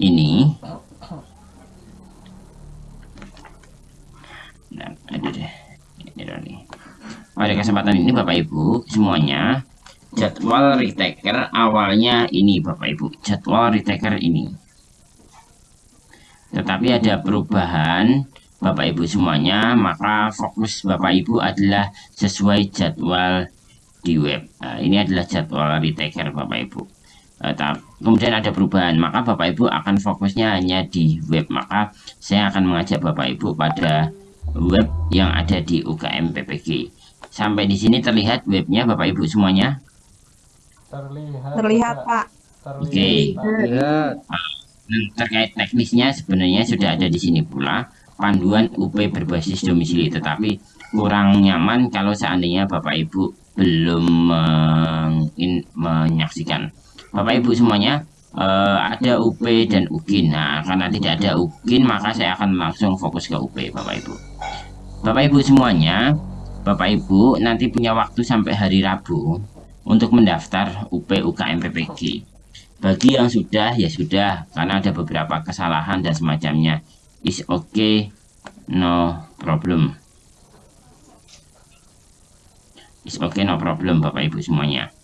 ini. Nah, aduh deh. Ini pada kesempatan ini Bapak Ibu semuanya jadwal retaker awalnya ini Bapak Ibu. Jadwal retaker ini. Tetapi ada perubahan Bapak Ibu semuanya maka fokus Bapak Ibu adalah sesuai jadwal di web. Nah, ini adalah jadwal retaker Bapak Ibu kemudian ada perubahan. Maka Bapak Ibu akan fokusnya hanya di web. Maka saya akan mengajak Bapak Ibu pada web yang ada di UKM PPG sampai di sini terlihat webnya Bapak Ibu semuanya? Terlihat terlihat Pak. Oke. Okay. terlihat. Nah, terkait teknisnya sebenarnya sudah ada di sini pula. Panduan UP berbasis domisili. Tetapi kurang nyaman kalau seandainya Bapak Ibu belum men menyaksikan Bapak Ibu semuanya uh, ada UP dan UKIN nah karena tidak ada UKIN maka saya akan langsung fokus ke UP Bapak Ibu. Bapak Ibu semuanya Bapak Ibu nanti punya waktu sampai hari Rabu untuk mendaftar UP UKM PPG bagi yang sudah ya sudah karena ada beberapa kesalahan dan semacamnya. Is okay no problem. Is okay no problem Bapak Ibu semuanya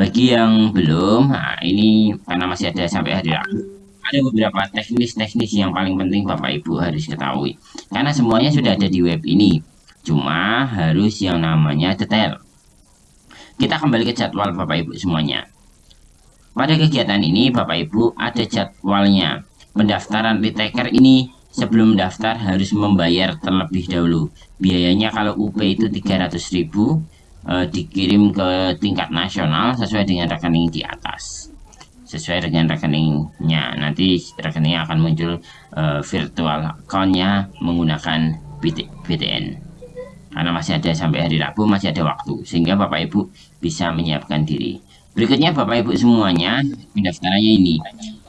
bagi yang belum nah ini karena masih ada sampai hari Rabu ada beberapa teknis-teknis yang paling penting Bapak Ibu harus ketahui. Karena semuanya sudah ada di web ini cuma harus yang namanya detail. Kita kembali ke jadwal Bapak Ibu semuanya. Pada kegiatan ini Bapak Ibu ada jadwalnya. Pendaftaran retaker ini sebelum daftar harus membayar terlebih dahulu. Biayanya kalau UP itu 300.000 eh, dikirim ke tingkat nasional sesuai dengan rekening di atas. Sesuai dengan rekeningnya. Nanti rekeningnya akan muncul eh, virtual accountnya menggunakan BTN. Karena masih ada sampai hari Rabu masih ada waktu. Sehingga Bapak Ibu bisa menyiapkan diri. Berikutnya Bapak Ibu semuanya pendaftarannya ini.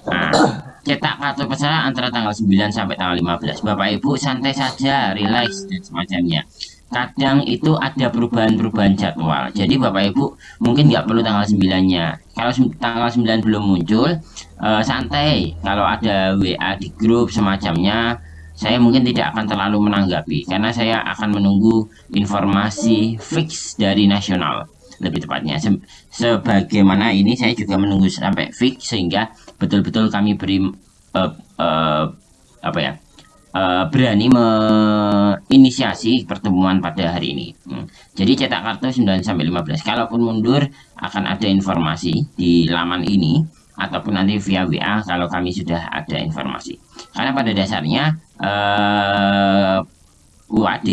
Nah, cetak kartu peserta antara tanggal 9 sampai tanggal 15 Bapak Ibu santai saja relax dan semacamnya kadang itu ada perubahan-perubahan jadwal. Jadi Bapak Ibu mungkin nggak perlu tanggal 9 nya kalau tanggal 9 belum muncul uh, santai. Kalau ada WA di grup semacamnya saya mungkin tidak akan terlalu menanggapi. Karena saya akan menunggu informasi fix dari nasional lebih tepatnya. Se sebagaimana ini saya juga menunggu sampai fix sehingga betul-betul kami beri uh, uh, apa ya uh, berani menginisiasi pertemuan pada hari ini. Hmm. jadi cetak kartu 9 sampai 15 kalaupun mundur akan ada informasi di laman ini ataupun nanti via WA kalau kami sudah ada informasi. Karena pada dasarnya uh, UAD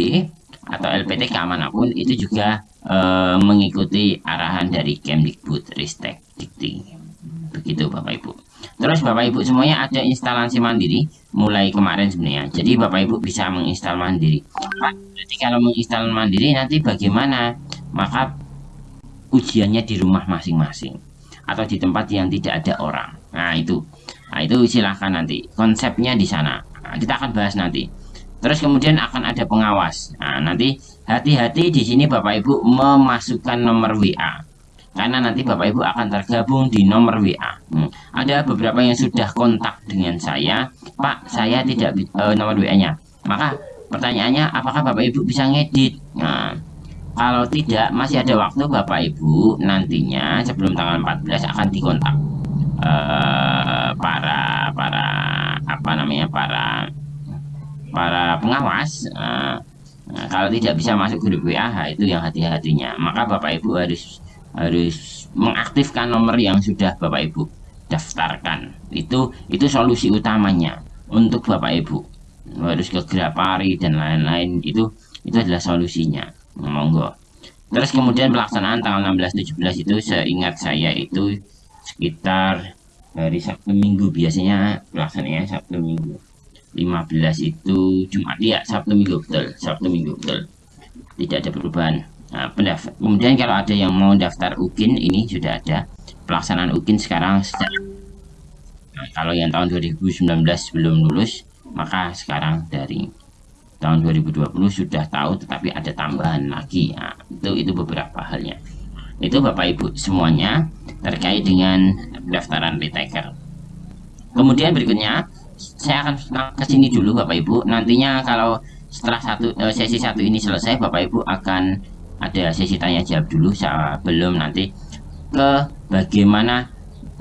atau LPT keamanapun itu juga uh, mengikuti arahan dari Kemdikbud Ristek Dikti. Begitu Bapak Ibu terus Bapak Ibu semuanya ada instalasi mandiri mulai kemarin sebenarnya. Jadi Bapak Ibu bisa menginstal mandiri. Jadi kalau menginstal mandiri nanti bagaimana? Maka ujiannya di rumah masing-masing atau di tempat yang tidak ada orang. Nah itu. Nah itu silahkan nanti. Konsepnya di sana. Nah, kita akan bahas nanti. Terus kemudian akan ada pengawas. Nah nanti hati-hati di sini Bapak Ibu memasukkan nomor WA karena nanti Bapak Ibu akan tergabung di nomor WA hmm. ada beberapa yang sudah kontak dengan saya Pak saya tidak uh, nomor WA nya maka pertanyaannya apakah Bapak Ibu bisa ngedit nah kalau tidak, masih ada waktu Bapak Ibu nantinya sebelum tanggal 14 akan dikontak uh, para para apa namanya para para pengawas. Uh, nah, kalau tidak bisa masuk grup WA itu yang hati-hatinya. Maka Bapak Ibu harus harus mengaktifkan nomor yang sudah Bapak Ibu daftarkan. Itu itu solusi utamanya untuk Bapak Ibu. Harus ke Grapari dan lain-lain itu itu adalah solusinya. Monggo. Terus kemudian pelaksanaan tanggal 16-17 itu seingat saya itu sekitar hari Sabtu Minggu. Biasanya pelaksananya Sabtu Minggu. 15 itu Jumat. Ya Sabtu Minggu betul. Sabtu Minggu betul. Tidak ada perubahan nah, kemudian kalau ada yang mau daftar UKIN ini sudah ada. Pelaksanaan UKIN sekarang nah, kalau yang tahun 2019 belum lulus maka sekarang dari tahun 2020 sudah tahu tetapi ada tambahan lagi. Nah, itu itu beberapa halnya. Itu Bapak Ibu semuanya terkait dengan pendaftaran retaker. Kemudian berikutnya saya akan ke sini dulu Bapak Ibu. Nantinya kalau setelah satu uh, sesi satu ini selesai Bapak Ibu akan ada sesi tanya jawab dulu sebelum nanti. Ke bagaimana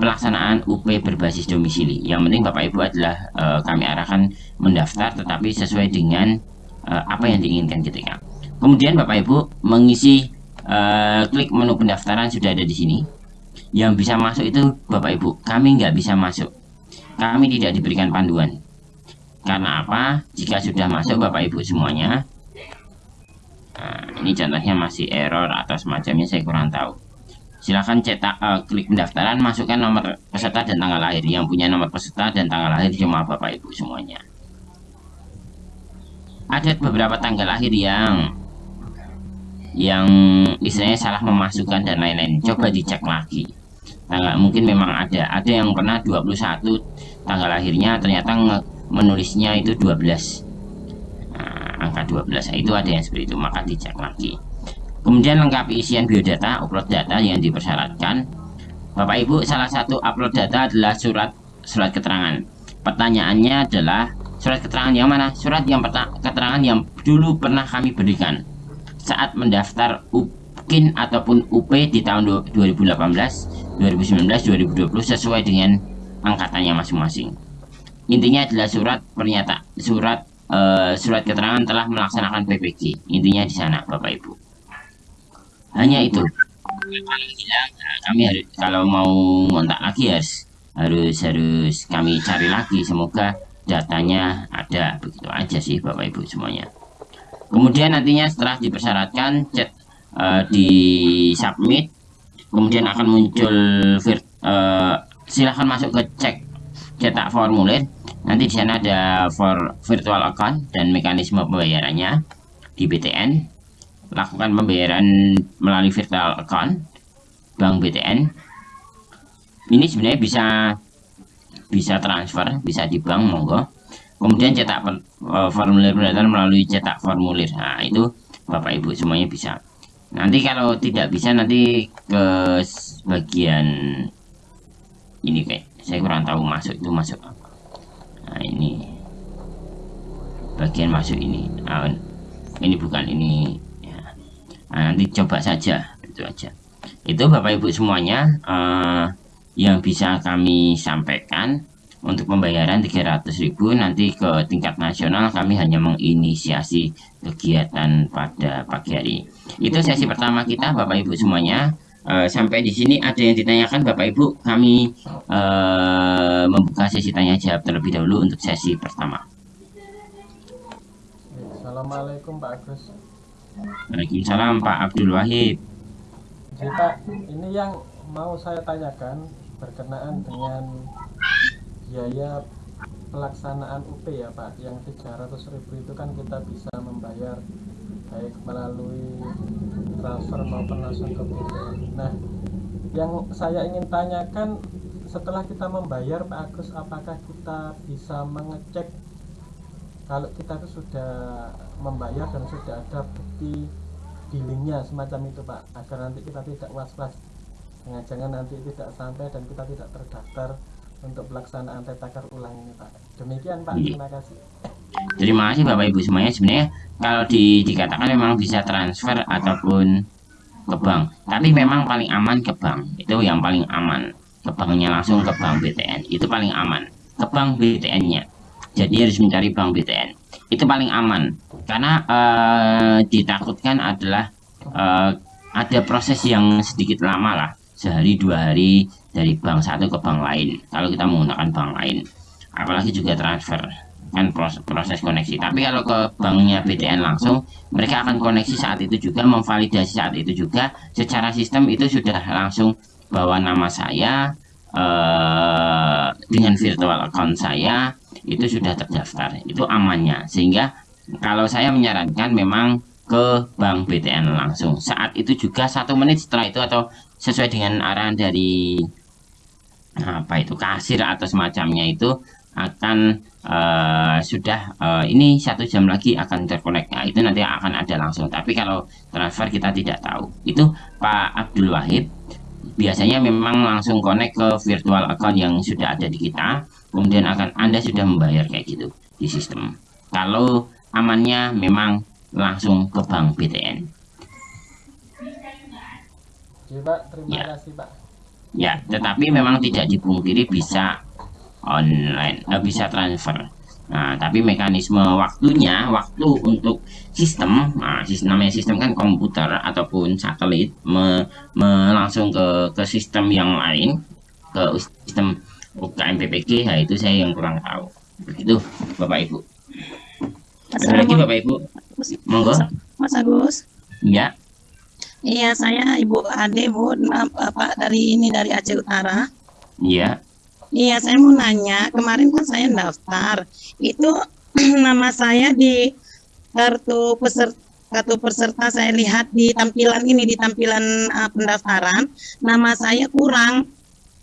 pelaksanaan UP berbasis domisili? Yang penting Bapak Ibu adalah uh, kami arahkan mendaftar tetapi sesuai dengan uh, apa yang diinginkan ketika. Kemudian Bapak Ibu mengisi uh, klik menu pendaftaran sudah ada di sini. Yang bisa masuk itu Bapak Ibu kami nggak bisa masuk. Kami tidak diberikan panduan. Karena apa? Jika sudah masuk Bapak Ibu semuanya nah, ini contohnya masih error atau semacamnya saya kurang tahu. Silahkan cetak uh, klik pendaftaran masukkan nomor peserta dan tanggal lahir. Yang punya nomor peserta dan tanggal lahir cuma Bapak Ibu semuanya. Ada beberapa tanggal lahir yang yang istilahnya salah memasukkan dan lain-lain. Coba dicek lagi. Tanggal mungkin memang ada. Ada yang pernah 21 tanggal lahirnya ternyata menulisnya itu 12 nah, angka 12 nah, itu ada yang seperti itu. Maka dicek lagi. Kemudian lengkapi isian biodata upload data yang dipersyaratkan. Bapak Ibu salah satu upload data adalah surat surat keterangan. Pertanyaannya adalah surat keterangan yang mana? Surat yang keterangan yang dulu pernah kami berikan saat mendaftar UPKIN ataupun UP di tahun 2018 2019 2020 sesuai dengan angkatannya masing-masing. Intinya adalah surat pernyataan surat uh, surat keterangan telah melaksanakan PPG intinya di sana Bapak Ibu. Hanya itu. Kami harus kalau mau ngontak lagi harus harus harus kami cari lagi. Semoga datanya ada. Begitu aja sih Bapak Ibu semuanya. Kemudian nantinya setelah dipersyaratkan chat uh, di submit kemudian akan muncul uh, silahkan masuk ke cek cetak formulir nanti di sana ada for virtual account dan mekanisme pembayarannya di BTN lakukan pembayaran melalui virtual account bank BTN ini sebenarnya bisa bisa transfer bisa di bank monggo. Kemudian cetak uh, formulir pendaftaran melalui cetak formulir. Nah itu Bapak Ibu semuanya bisa. Nanti kalau tidak bisa nanti ke bagian ini kayak saya kurang tahu masuk itu masuk apa. Nah ini. Bagian masuk ini. Nah, ini bukan ini. Ya. nah, nanti coba saja. Itu aja. Itu bapak ibu semuanya uh, yang bisa kami sampaikan untuk pembayaran 300.000 nanti ke tingkat nasional kami hanya menginisiasi kegiatan pada pagi hari. Itu sesi pertama kita Bapak Ibu semuanya uh, sampai di sini ada yang ditanyakan Bapak Ibu kami uh, membuka sesi tanya jawab terlebih dahulu untuk sesi pertama. Assalamualaikum Pak Agus. Waalaikumsalam Pak Abdul Wahid. Jadi Pak ini yang mau saya tanyakan berkenaan dengan biaya pelaksanaan UP ya Pak. Yang 300 ribu itu kan kita bisa membayar baik melalui transfer maupun langsung ke BTN nah yang saya ingin tanyakan setelah kita membayar Pak Agus apakah kita bisa mengecek kalau kita itu sudah membayar dan sudah ada bukti billingnya semacam itu Pak? Agar nanti kita tidak was-was. Jangan-jangan nanti tidak sampai dan kita tidak terdaftar untuk pelaksanaan tetakar ulang ini Pak. Demikian Pak, iya. terima kasih. Terima kasih Bapak Ibu semuanya. Sebenarnya kalau di, dikatakan memang bisa transfer ataupun ke bank, tapi memang paling aman ke bank. Itu yang paling aman. Ke banknya langsung ke bank BTN. Itu paling aman. Ke bank BTN-nya. Jadi harus mencari bank BTN. Itu paling aman. Karena uh, ditakutkan adalah uh, ada proses yang sedikit lama lah sehari dua hari dari bank satu ke bank lain. Kalau kita menggunakan bank lain apalagi juga transfer kan proses, proses koneksi. Tapi kalau ke banknya BTN langsung mereka akan koneksi saat itu juga memvalidasi saat itu juga. Secara sistem itu sudah langsung bawa nama saya eh, dengan virtual account saya itu sudah terdaftar. Itu amannya. Sehingga kalau saya menyarankan memang ke bank BTN langsung. Saat itu juga satu menit setelah itu atau sesuai dengan arahan dari apa itu kasir atau semacamnya itu akan uh, sudah uh, ini satu jam lagi akan terkonek. Nah, itu nanti akan ada langsung. Tapi kalau transfer kita tidak tahu. Itu Pak Abdul Wahid biasanya memang langsung connect ke virtual account yang sudah ada di kita. Kemudian akan Anda sudah membayar kayak gitu di sistem. Kalau amannya memang langsung ke bank BTN Oke Pak, terima Ya. kasih Pak. Ya tetapi memang tidak dipungkiri bisa online eh, bisa transfer. Nah tapi mekanisme waktunya waktu untuk sistem nah sistem namanya sistem kan komputer ataupun satelit me, me- langsung ke ke sistem yang lain ke sistem UKM PPG nah itu saya yang kurang tahu. Begitu Bapak Ibu. Ada lagi Bapak Ibu? Monggo. Mas Agus. ya Iya, saya Ibu Ade, Bu, Bapak dari ini dari Aceh Utara. ya Iya, saya mau nanya, kemarin kan saya daftar. Itu nama saya di kartu peserta kartu peserta saya lihat di tampilan ini di tampilan uh, pendaftaran nama saya kurang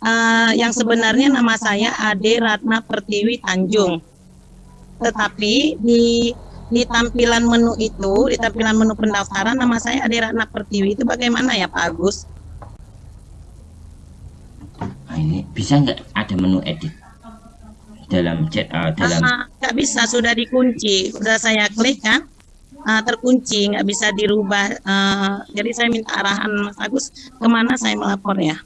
Uh, yang sebenarnya nama saya Ade Ratna Pertiwi Tanjung tetapi di di tampilan menu itu, di tampilan menu pendaftaran nama saya Ade Ratna Pertiwi itu bagaimana ya Pak Agus? Nah, ini bisa nggak ada menu edit dalam chat eh, dalam Ah, nggak bisa, sudah dikunci. Sudah saya klik kan, ah, terkunci, nggak bisa dirubah. Ah, jadi saya minta arahan Mas Agus ke mana saya melapor ya?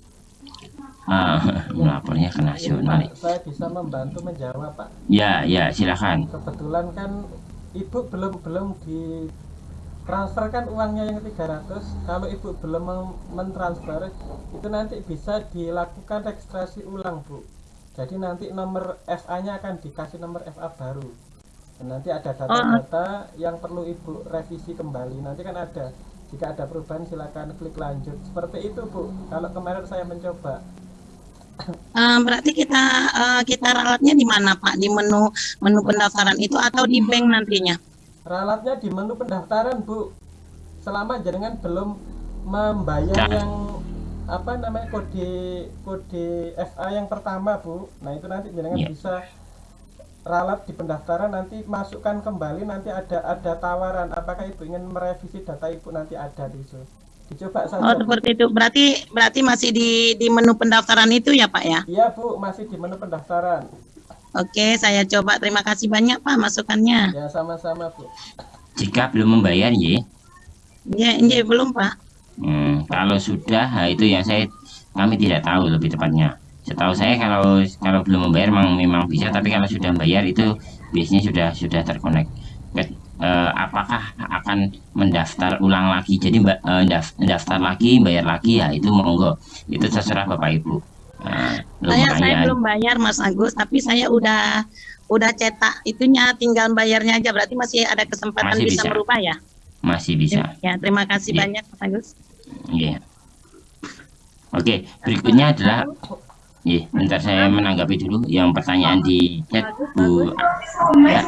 ah, melapornya ke nasional Pak, saya bisa membantu menjawab Pak. ya ya silakan Kebetulan kan Ibu belum belum di transfer kan uangnya yang 300 kalau ibu belum mentransfer itu nanti bisa dilakukan registrasi ulang bu. Jadi nanti nomor FA nya akan dikasih nomor FA baru. Dan nanti ada data-data yang perlu ibu revisi kembali. Nanti kan ada. Jika ada perubahan silakan klik lanjut. Seperti itu bu. Kalau kemarin saya mencoba Ah, berarti kita ah, kita ralatnya di mana Pak? Di menu menu pendaftaran itu atau di bank nantinya? ralatnya di menu pendaftaran bu selama jenengan belum membayar Ya. yang apa namanya kode kode FA yang pertama bu nah itu nanti jenengan Ya. bisa ralat di pendaftaran nanti masukkan kembali nanti ada ada tawaran apakah ibu ingin merevisi data ibu nanti ada di situ dicoba saja Oh seperti itu. Berarti berarti masih di di menu pendaftaran itu ya Pak ya? iya bu masih di menu pendaftaran Oke, saya coba. Terima kasih banyak Pak masukannya. ya sama-sama bu jika belum membayar ya Ya, ini belum Pak. Hmm, kalau sudah itu yang saya kami tidak tahu lebih tepatnya setahu saya kalau kalau belum membayar memang memang bisa tapi kalau sudah membayar itu biasanya sudah sudah terkonek Eh, apakah akan mendaftar ulang lagi jadi mbak daf- daftar lagi bayar lagi ya itu monggo itu terserah bapak ibu Nah, Saya saya belum bayar Mas Agus, tapi saya udah udah cetak itunya tinggal bayarnya aja. Berarti masih ada kesempatan Masih bisa bisa. merubah ya? masih bisa Ya, terima kasih Iya. banyak Mas Agus. Iya. Oke, berikutnya adalah Iya, bentar saya menanggapi dulu yang pertanyaan di chat Bu. Ya,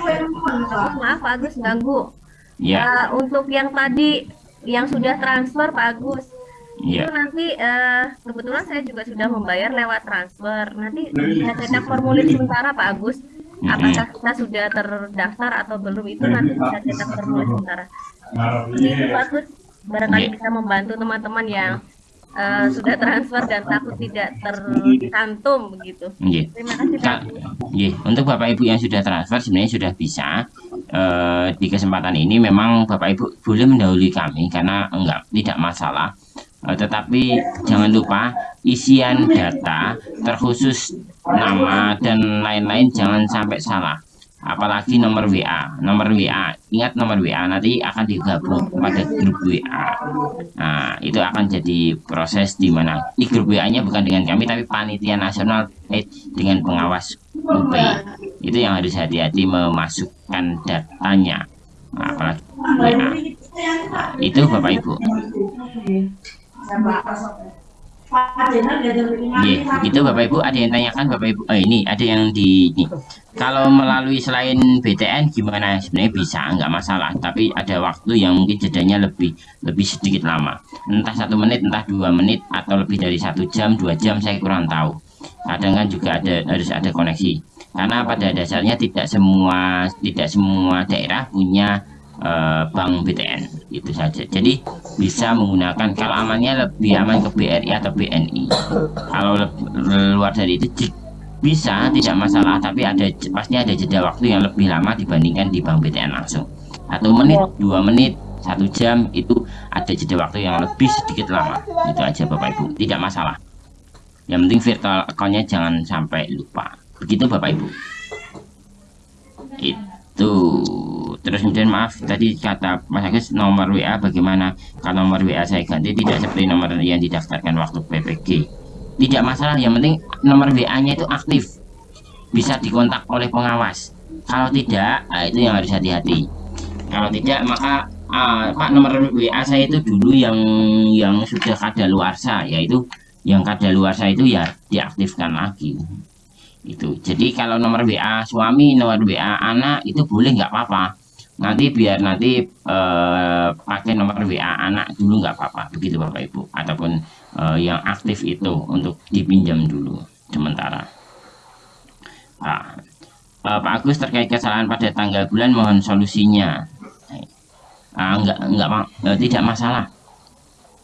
Maaf Pak Agus ganggu. ya, Eh, untuk yang tadi yang sudah transfer Pak Agus, itu ya. nanti eh, kebetulan saya juga sudah membayar lewat transfer. Nanti bisa cetak formulir sementara Pak Agus. Apakah kita sudah terdaftar atau belum itu nanti bisa cetak formulir sementara. Ini Pak Agus barangkali Iya. bisa membantu teman-teman yang eh, sudah transfer dan takut tidak tercantum begitu. Iya. Terima kasih Pak iya. Untuk Bapak Ibu yang sudah transfer sebenarnya sudah bisa. Eh, di kesempatan ini memang Bapak Ibu boleh mendahului kami karena enggak tidak masalah. Eh, tetapi jangan lupa isian data terkhusus nama dan lain-lain jangan sampai salah. Apalagi nomor WA, nomor WA. Ingat nomor WA nanti akan digabung pada grup WA. Nah, itu akan jadi proses di mana di grup WA-nya bukan dengan kami tapi panitia nasional eh, dengan pengawas UP. Itu yang harus hati-hati memasukkan datanya. Nah, apalagi WA. Nah, itu Bapak Ibu. Iya, itu Bapak Ibu ada yang tanyakan Bapak Ibu. Oh, ini ada yang di ini. Kalau melalui selain BTN gimana? Sebenarnya bisa, nggak masalah. Tapi ada waktu yang mungkin jedanya lebih lebih sedikit lama. Entah satu menit, entah dua menit, atau lebih dari satu jam, dua jam, saya kurang tahu. Kadang kan juga ada harus ada koneksi. Karena pada dasarnya tidak semua tidak semua daerah punya eh, bank BTN itu saja. Jadi bisa menggunakan kalau amannya lebih aman ke BRI atau BNI kalau luar dari itu bisa tidak masalah tapi ada pasti ada jeda waktu yang lebih lama dibandingkan di bank BTN langsung. Satu menit iya. dua menit satu jam itu ada jeda waktu yang lebih sedikit lama. Itu aja Bapak Ibu. Tidak masalah. Yang penting virtual accountnya jangan sampai lupa. Begitu Bapak Ibu. Itu terus kemudian maaf tadi kata Mas Agus nomor WA bagaimana? Kalau nomor WA saya ganti tidak seperti nomor yang didaftarkan waktu PPG tidak masalah yang penting nomor WA nya itu aktif. Bisa dikontak oleh pengawas. Kalau tidak nah itu yang harus hati-hati. Kalau tidak maka uh, Pak nomor WA saya itu dulu yang yang sudah kadaluarsa yaitu yang kadaluarsa itu ya diaktifkan lagi. Itu. Jadi kalau nomor WA suami nomor WA anak itu boleh nggak apa-apa nanti biar nanti eh, pakai nomor WA anak dulu nggak apa-apa begitu Bapak Ibu. Ataupun eh, yang aktif itu untuk dipinjam dulu sementara. Nah, eh, Pak Agus terkait kesalahan pada tanggal bulan mohon solusinya. Ah, enggak enggak eh, tidak masalah.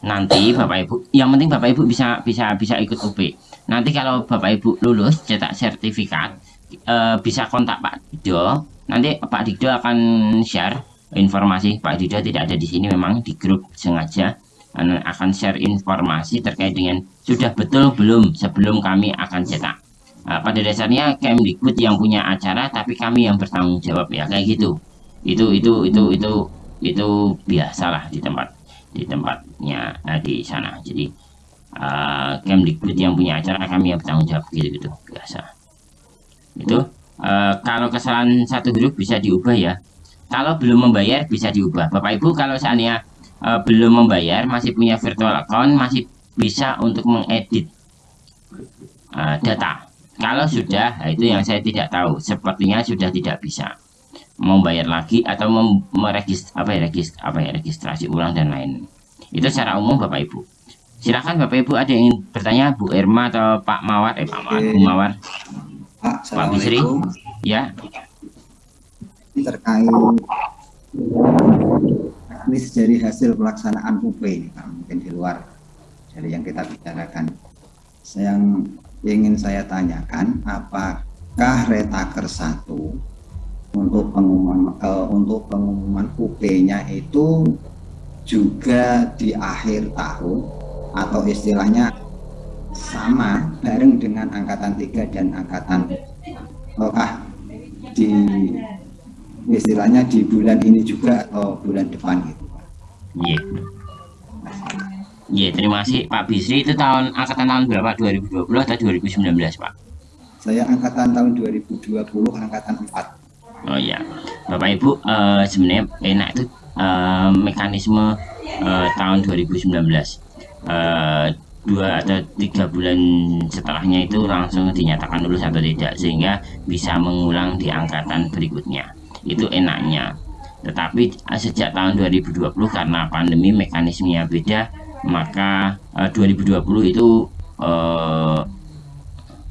Nanti Bapak Ibu yang penting Bapak Ibu bisa bisa bisa ikut UP nanti kalau Bapak Ibu lulus cetak sertifikat eh, bisa kontak Pak Dido nanti Pak Dido akan share informasi. Pak Dido tidak ada di sini memang di grup sengaja. Akan share informasi terkait dengan sudah betul belum sebelum kami akan cetak. Nah, pada dasarnya Kemdikbud yang punya acara tapi kami yang bertanggung jawab ya kayak gitu. Itu itu itu itu itu biasalah di tempat di tempatnya nah, di sana. Jadi uh, Kemdikbud yang punya acara kami yang bertanggung jawab gitu gitu biasa. Itu uh, kalau kesalahan satu huruf bisa diubah ya. Kalau belum membayar bisa diubah. Bapak Ibu kalau seandainya uh, belum membayar masih punya virtual account masih bisa untuk mengedit uh, data. Kalau sudah nah itu yang saya tidak tahu. Sepertinya sudah tidak bisa. Membayar lagi atau meregistrasi apa ya registrasi apa ya registrasi ulang dan lain. Itu secara umum Bapak Ibu. Silakan Bapak Ibu ada yang ingin bertanya Bu Irma atau Pak Mawar? Eh Pak Mawar. Bu Mawar Pak, Pak Bisri, ya. Ini terkait teknis dari hasil pelaksanaan UP ini, Pak, mungkin di luar dari yang kita bicarakan. Yang ingin saya tanyakan, apakah retaker satu untuk pengumuman uh, untuk pengumuman UP-nya itu juga di akhir tahun atau istilahnya sama bareng dengan angkatan 3 dan angkatan apakah di istilahnya di bulan ini juga atau bulan depan gitu Iya. Yeah. Iya, yeah, terima kasih Pak Bisri. Itu tahun angkatan tahun berapa? 2020 atau 2019, Pak? Saya angkatan tahun 2020, angkatan 4. Oh iya. Bapak Ibu, uh, sebenarnya enak itu uh, mekanisme uh, tahun 2019. Uh, dua atau tiga bulan setelahnya itu langsung dinyatakan lulus atau tidak sehingga bisa mengulang di angkatan berikutnya. Itu enaknya. Tetapi eh, sejak tahun 2020 karena pandemi mekanismenya beda maka eh, 2020 itu eh,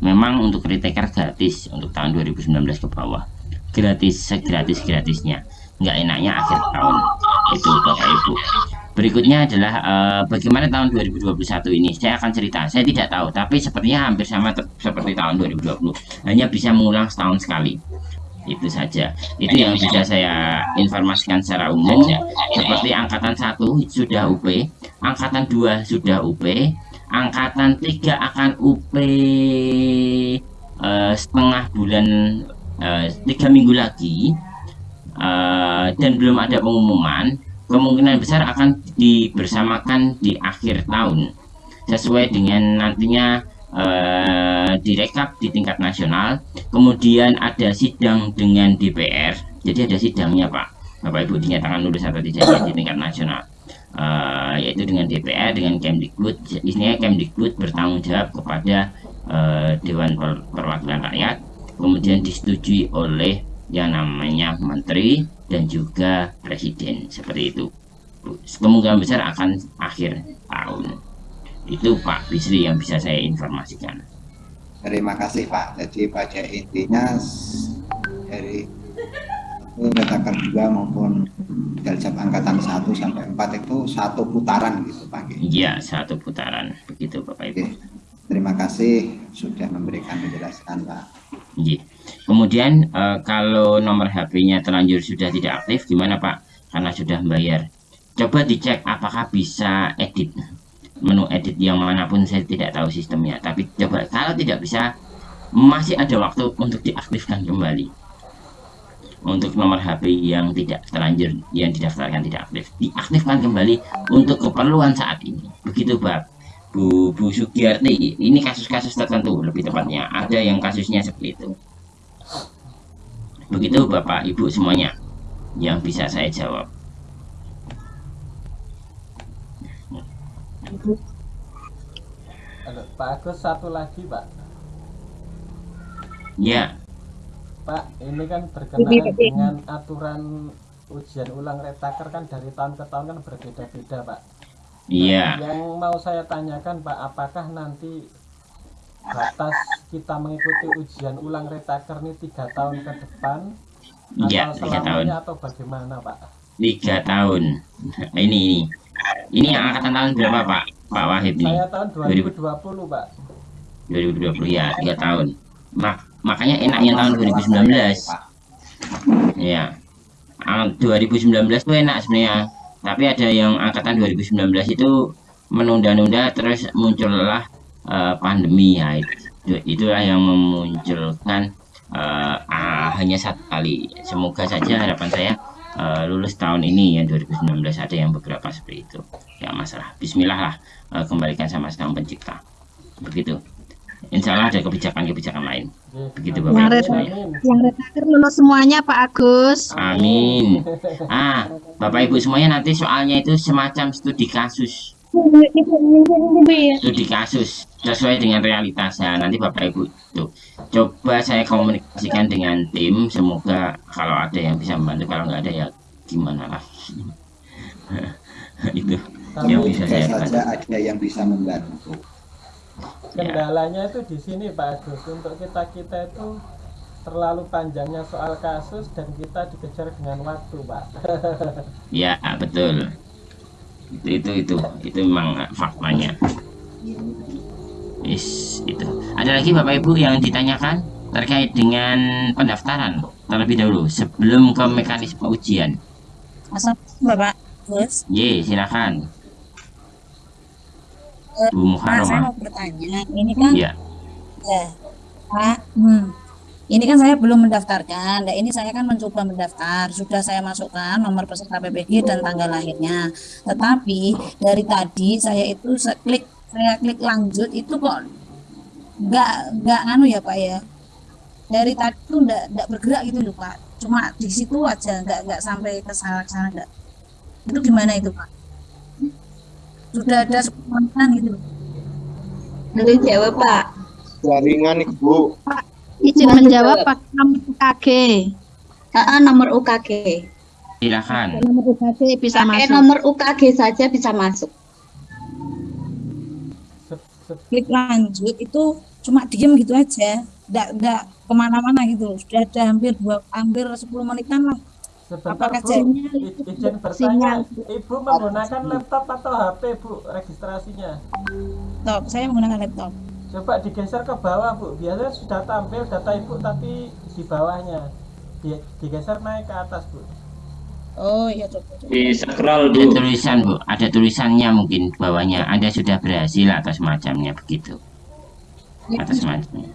memang untuk retaker gratis untuk tahun 2019 ke bawah. Gratis segratis gratisnya nggak enaknya akhir tahun. Itu bapak ibu Berikutnya adalah uh, bagaimana tahun 2021 ini. Saya akan cerita. Saya tidak tahu, tapi sepertinya hampir sama seperti tahun 2020. Hanya bisa mengulang setahun sekali. Itu saja. Itu yang bisa saya informasikan secara umum. Seperti angkatan 1 sudah UP, angkatan 2 sudah UP, angkatan 3 akan UP uh, eh, setengah bulan uh, tiga minggu lagi uh, dan belum ada pengumuman kemungkinan besar akan dibersamakan di akhir tahun sesuai dengan nantinya eh, direkap di tingkat nasional. Kemudian ada sidang dengan DPR jadi ada sidangnya Pak. Bapak Ibu dinyatakan lulus atau tidak di tingkat nasional. Eh, yaitu dengan DPR dengan Kemdikbud. Isinya Kemdikbud bertanggung jawab kepada eh, Dewan Perwakilan Rakyat. Kemudian disetujui oleh yang namanya menteri dan juga presiden seperti itu kemungkinan besar akan akhir tahun itu Pak Bisri yang bisa saya informasikan terima kasih Pak jadi pada intinya dari retaker 2 maupun Daljab angkatan 1 sampai 4 itu satu putaran gitu Pak. Iya, satu putaran. Begitu Bapak Ibu. Oke. Terima kasih sudah memberikan penjelasan Pak. Iya. Kemudian eh, kalau nomor HP-nya terlanjur sudah tidak aktif gimana Pak? Karena sudah membayar. Coba dicek apakah bisa edit menu edit yang mana pun saya tidak tahu sistemnya. Tapi coba kalau tidak bisa masih ada waktu untuk diaktifkan kembali. Untuk nomor HP yang tidak terlanjur yang didaftarkan tidak aktif, diaktifkan kembali untuk keperluan saat ini. Begitu Pak. Bu, Bu Sugiyarti, ini kasus-kasus tertentu lebih tepatnya. Ada yang kasusnya seperti itu. Begitu Bapak Ibu semuanya yang bisa saya jawab. Halo, Pak Agus satu lagi Pak. Ya, Pak, ini kan berkenaan dengan aturan ujian ulang retaker kan dari tahun ke tahun kan berbeda-beda Pak. iya. Yang mau saya tanyakan Pak, apakah nanti batas kita mengikuti ujian ulang retaker ini tiga tahun ke depan Iya, atau tiga tahun. atau bagaimana Pak? Tiga tahun. Nah, Ini ini. Ini yang angkatan tahun berapa Pak? Pak Wahid nih. Saya tahun 2020 Pak. 2020 ya, tiga tahun. Mak makanya enaknya tahun 2019. Pak. Ya. Ah, 2019 tuh enak sebenarnya. Tapi ada yang angkatan 2019 itu menunda-nunda terus muncullah eh, pandemi ya. Itu, itulah yang memunculkan eh, ah, hanya satu kali. Semoga saja harapan saya eh, lulus tahun ini ya 2019 ada yang beberapa seperti itu. Ya masalah. Bismillah lah eh, kembalikan sama sang pencipta. Begitu. Insya Allah ada kebijakan-kebijakan lain. Begitu. Bapak Ibu Yang semuanya. Yang retaker lulus semuanya Pak Agus. Amin. Ah, Bapak Ibu semuanya nanti soalnya itu semacam studi kasus. Studi kasus sesuai dengan realitasnya. Nanti Bapak Ibu tuh coba saya komunikasikan dengan tim. Semoga kalau ada yang bisa membantu, kalau nggak ada ya gimana lah. itu yang Tapi bisa Bisa saya saja bantu. ada yang bisa membantu. kendalanya itu di sini Pak Agus. Untuk kita-kita itu terlalu panjangnya soal kasus dan kita dikejar dengan waktu Pak. Ya betul. Itu itu itu itu memang faktanya. Is itu. Ada lagi Bapak Ibu yang ditanyakan terkait dengan pendaftaran terlebih dahulu sebelum ke mekanisme ujian. Assalamualaikum Bapak Agus. Ye, silakan. Bu Pak, saya Muharrama. mau bertanya. Ini kan, Ya, ya, Pak, hmm, ini kan saya belum mendaftarkan. Nah, ini saya kan mencoba mendaftar. Sudah saya masukkan nomor peserta PPG dan tanggal lahirnya. Tetapi dari tadi saya itu klik, saya klik lanjut itu kok nggak nggak anu ya Pak ya. Dari tadi tuh nggak nggak bergerak gitu loh Pak. Cuma di situ aja nggak nggak sampai ke sana ke sana nggak. Itu gimana itu Pak? Sudah ada sepuluh gitu. Nanti jawab Pak. jaringan ibu Izin menjawab pakai nomor UKG. Ah, nomor UKG. silakan. Nomor UKG bisa Pakai masuk. nomor UKG saja bisa masuk. Klik lanjut itu cuma diem gitu aja. Nggak nggak ke mana-mana gitu sudah ada hampir dua hampir 10 menitan lah. Sebentar Apakah Bu, jadinya I- izin bertanya, sinyal? Ibu menggunakan laptop atau HP Bu registrasinya? laptop. Saya menggunakan laptop. Coba digeser ke bawah Bu, biasanya sudah tampil data Ibu tapi di bawahnya. Di- digeser naik ke atas Bu. Oh iya coba, coba. di scroll Ada bu tulisan Bu, ada tulisannya mungkin bawahnya. Anda sudah berhasil atau semacamnya begitu. Atau semacamnya.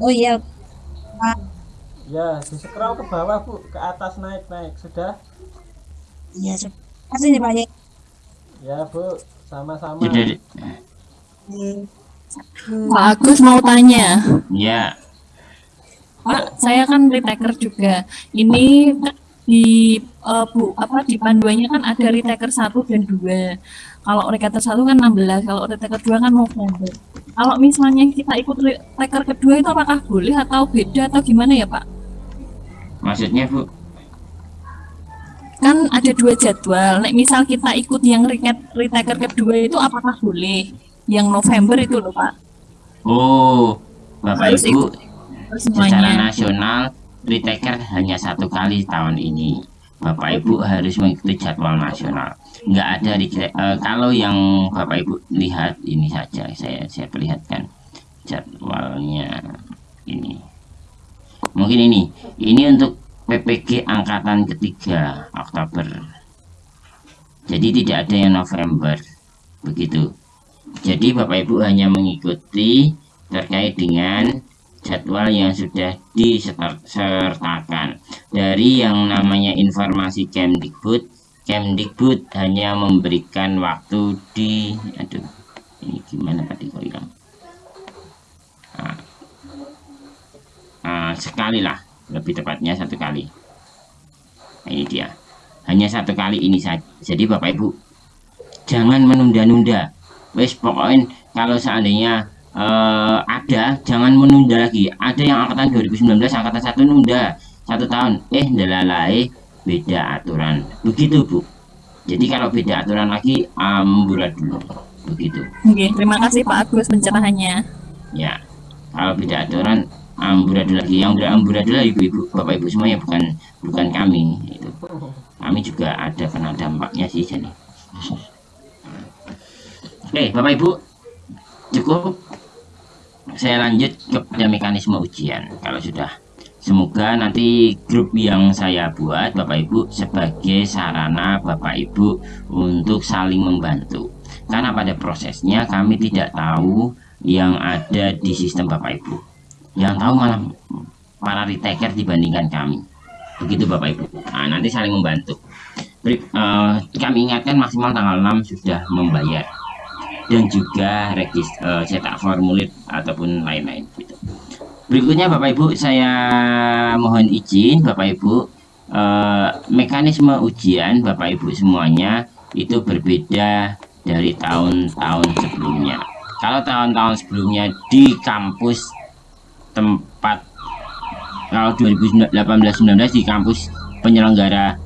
oh iya Ya, di scroll ke bawah Bu, ke atas naik naik sudah. iya coba. kasih nih pak ya Ya Bu, sama-sama. Sudah, Hmm. Pak Agus mau tanya, ya. Pak, saya kan retaker juga. Ini di eh, Bu apa di panduannya kan ada retaker 1 dan 2. Kalau retaker 1 kan 16, kalau retaker 2 kan November. Kalau misalnya kita ikut retaker kedua itu apakah boleh atau beda atau gimana ya, Pak? Maksudnya Bu, Kan ada dua jadwal. Nek misal kita ikut yang retaker kedua itu apakah boleh? Yang November itu loh, Pak. oh, Bapak Harus Ibu, secara nasional retaker hanya satu kali tahun ini. Bapak Ibu harus mengikuti jadwal nasional. Nggak ada eh, kalau yang Bapak Ibu lihat ini saja saya saya perlihatkan jadwalnya ini. Mungkin ini. Ini untuk PPG angkatan ketiga Oktober. Jadi tidak ada yang November. Begitu. Jadi Bapak Ibu hanya mengikuti terkait dengan jadwal yang sudah disertakan dari yang namanya informasi Kemdikbud Kemdikbud hanya memberikan waktu di aduh ini gimana tadi kok hilang? Nah, nah, sekali lah lebih tepatnya satu kali. Nah, ini dia. Hanya satu kali ini saja. Jadi Bapak Ibu jangan menunda-nunda. Wes pokoknya kalau seandainya uh, ada jangan menunda lagi. Ada yang angkatan 2019 angkatan satu nunda. Satu tahun. Eh dalalai beda aturan. Begitu Bu. Jadi kalau beda aturan lagi amburadul begitu. Oke, terima kasih Pak Agus pencerahannya. ya. Kalau beda aturan amburadul lagi. Yang beramburadul ibu-ibu bapak ibu semuanya bukan bukan kami itu kami juga ada kena dampaknya sih jadi. Oke bapak ibu. Cukup saya lanjut kepada mekanisme ujian. Kalau sudah semoga nanti grup yang saya buat Bapak Ibu sebagai sarana Bapak Ibu untuk saling membantu. Karena pada prosesnya kami tidak tahu yang ada di sistem Bapak Ibu. Yang tahu malah para retaker dibandingkan kami. Begitu Bapak Ibu. Nah, nanti saling membantu. Uh, kami ingatkan maksimal tanggal 6 sudah membayar dan juga regis, uh, cetak formulir ataupun lain-lain gitu. Berikutnya Bapak Ibu saya mohon izin Bapak Ibu uh, mekanisme ujian Bapak Ibu semuanya itu berbeda dari tahun-tahun sebelumnya. Kalau tahun-tahun sebelumnya di kampus tempat kalau 2018-19 di kampus penyelenggara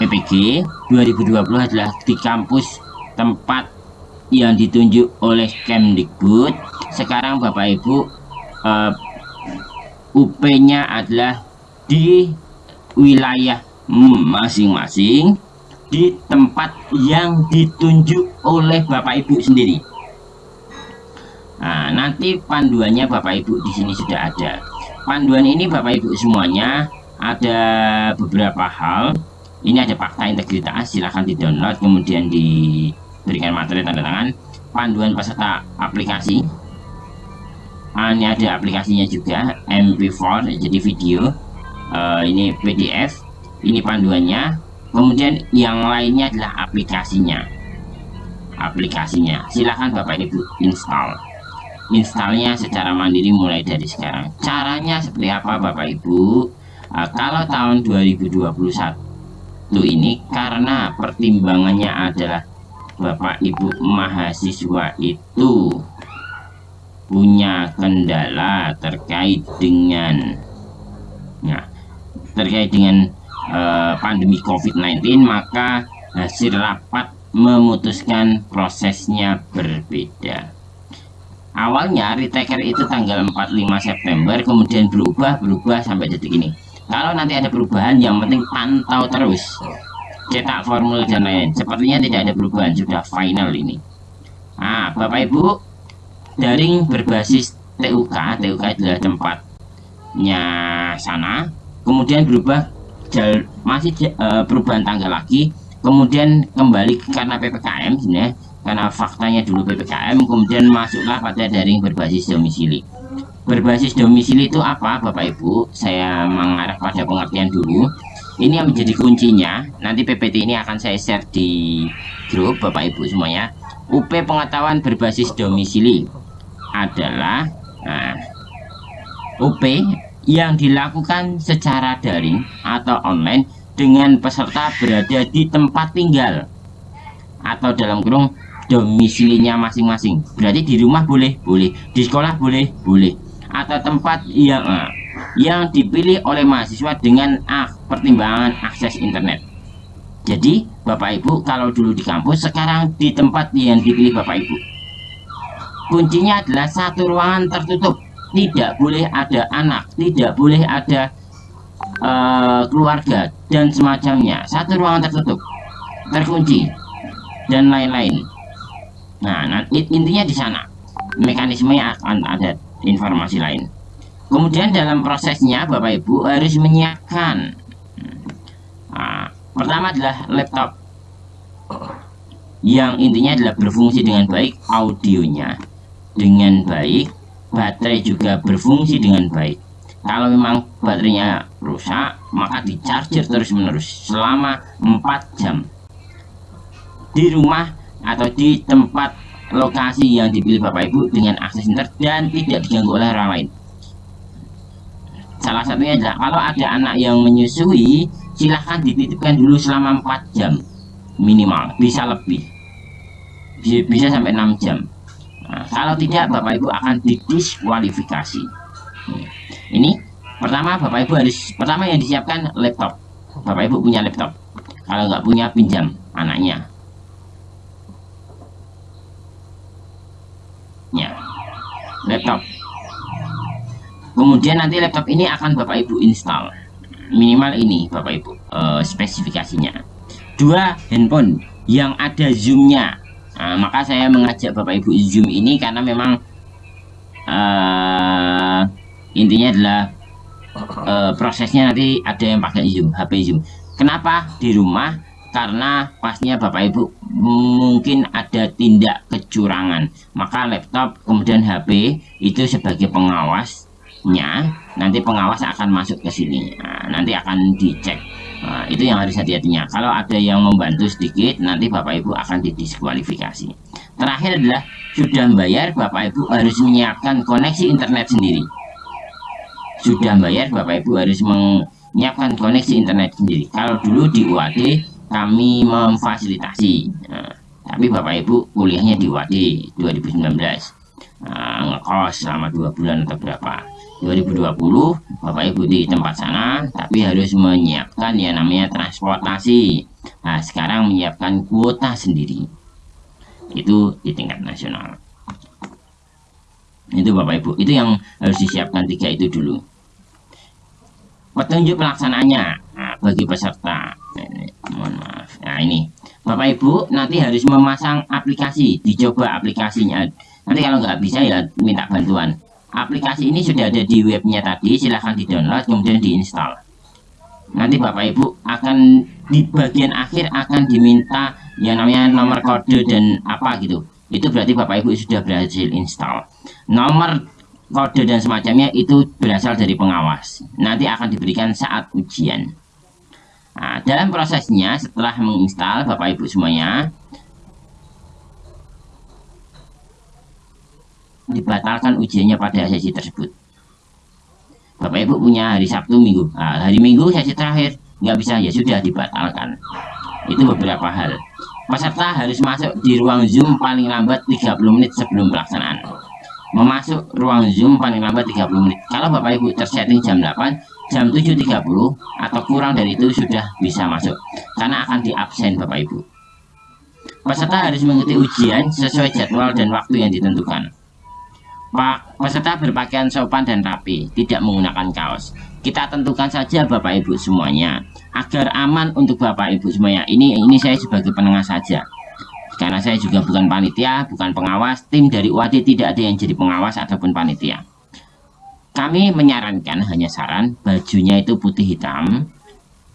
PPG 2020 adalah di kampus tempat yang ditunjuk oleh Kemdikbud sekarang Bapak Ibu uh, UP-nya adalah di wilayah masing-masing di tempat yang ditunjuk oleh Bapak Ibu sendiri Nah, nanti panduannya Bapak Ibu di sini sudah ada. Panduan ini Bapak Ibu semuanya ada beberapa hal. Ini ada fakta integritas, silahkan di-download kemudian di berikan materi tanda tangan. Panduan peserta aplikasi. Ah, ini ada aplikasinya juga MP4 jadi video. Uh, ini PDF ini panduannya. Kemudian yang lainnya adalah aplikasinya. Aplikasinya. Silahkan Bapak Ibu install. Installnya secara mandiri mulai dari sekarang. Caranya seperti apa Bapak Ibu? Uh, kalau tahun 2021 ini karena pertimbangannya adalah Bapak Ibu mahasiswa itu punya kendala terkait dengan nah, terkait dengan uh, pandemi COVID-19 maka hasil rapat memutuskan prosesnya berbeda. Awalnya retaker itu tanggal 45 September kemudian berubah berubah sampai detik ini. Kalau nanti ada perubahan yang penting pantau terus cetak formulir dan lain sepertinya tidak ada perubahan sudah final ini. Nah Bapak Ibu daring berbasis TUK TUK adalah tempatnya sana. Kemudian berubah jal, masih uh, perubahan tanggal lagi. Kemudian kembali karena PPKM sebenarnya karena faktanya dulu PPKM kemudian masuklah pada daring berbasis domisili. Berbasis domisili itu apa Bapak Ibu? Saya mengarah pada pengertian dulu ini yang menjadi kuncinya. Nanti PPT ini akan saya share di grup Bapak Ibu semuanya. UP pengetahuan berbasis domisili adalah nah, UP yang dilakukan secara daring atau online dengan peserta berada di tempat tinggal atau dalam kurung domisilinya masing-masing. Berarti di rumah boleh boleh. Di sekolah boleh boleh. Atau tempat yang yang dipilih oleh mahasiswa dengan pertimbangan akses internet. Jadi, Bapak Ibu, kalau dulu di kampus, sekarang di tempat yang dipilih Bapak Ibu. Kuncinya adalah satu ruangan tertutup. Tidak boleh ada anak tidak boleh ada uh, keluarga dan semacamnya. Satu ruangan tertutup terkunci dan lain-lain. Nah intinya di sana. Mekanismenya akan ada informasi lain kemudian dalam prosesnya Bapak Ibu harus menyiapkan. Nah, pertama adalah laptop. Yang intinya adalah berfungsi dengan baik audionya. Dengan baik baterai juga berfungsi dengan baik. Kalau memang baterainya rusak maka di charger terus menerus selama 4 jam. Di rumah atau di tempat lokasi yang dipilih Bapak Ibu dengan akses internet dan tidak diganggu oleh orang lain salah satunya adalah kalau ada anak yang menyusui silahkan dititipkan dulu selama 4 jam minimal bisa lebih. Bisa, bisa sampai 6 jam. Nah, kalau tidak Bapak Ibu akan didiskualifikasi. Ini pertama Bapak Ibu harus pertama yang disiapkan laptop. Bapak Ibu punya laptop. Kalau nggak punya pinjam anaknya. Ya. Laptop kemudian nanti laptop ini akan Bapak Ibu install. Minimal ini Bapak Ibu uh, spesifikasinya. Dua handphone yang ada zoomnya. Nah, maka saya mengajak Bapak Ibu zoom ini karena memang uh, intinya adalah uh, prosesnya nanti ada yang pakai zoom HP zoom. Kenapa? Di rumah karena pastinya Bapak Ibu mungkin ada tindak kecurangan. Maka laptop kemudian HP itu sebagai pengawasnya nanti pengawas akan masuk ke sini. Nah, nanti akan dicek. Nah, itu yang harus hati-hatinya. Kalau ada yang membantu sedikit nanti Bapak Ibu akan didiskualifikasi. Terakhir adalah sudah bayar Bapak Ibu harus menyiapkan koneksi internet sendiri. Sudah bayar Bapak Ibu harus menyiapkan koneksi internet sendiri. Kalau dulu di UAD kami memfasilitasi. Nah, tapi Bapak Ibu kuliahnya di UAD 2019 nah, ngekos selama dua bulan atau berapa 2020 Bapak Ibu di tempat sana tapi harus menyiapkan yang namanya transportasi. Nah sekarang menyiapkan kuota sendiri. Itu di tingkat nasional. Itu Bapak Ibu. Itu yang harus disiapkan tiga itu dulu. Petunjuk pelaksanaannya. Nah, bagi peserta. Mohon maaf. Nah ini. Bapak Ibu nanti harus memasang aplikasi. Dicoba aplikasinya. Nanti kalau nggak bisa ya minta bantuan aplikasi ini sudah ada di webnya tadi silahkan di download kemudian diinstal nanti Bapak Ibu akan di bagian akhir akan diminta yang namanya nomor kode dan apa gitu. Itu berarti Bapak Ibu sudah berhasil install. Nomor kode dan semacamnya itu berasal dari pengawas. Nanti akan diberikan saat ujian. Nah, dalam prosesnya setelah menginstal Bapak Ibu semuanya dibatalkan ujiannya pada sesi tersebut. Bapak Ibu punya hari Sabtu Minggu. Nah, hari Minggu sesi terakhir nggak bisa ya sudah dibatalkan. Itu beberapa hal. Peserta harus masuk di ruang Zoom paling lambat 30 menit sebelum pelaksanaan. Memasuk ruang Zoom paling lambat 30 menit. Kalau Bapak Ibu tersetting jam 8 jam 7.30 atau kurang dari itu sudah bisa masuk. Karena akan di absen Bapak Ibu. Peserta harus mengikuti ujian sesuai jadwal dan waktu yang ditentukan Pak, peserta berpakaian sopan dan rapi, tidak menggunakan kaos. Kita tentukan saja Bapak Ibu semuanya, agar aman untuk Bapak Ibu semuanya. Ini ini saya sebagai penengah saja. Karena saya juga bukan panitia, bukan pengawas, tim dari UAD tidak ada yang jadi pengawas ataupun panitia. Kami menyarankan hanya saran bajunya itu putih hitam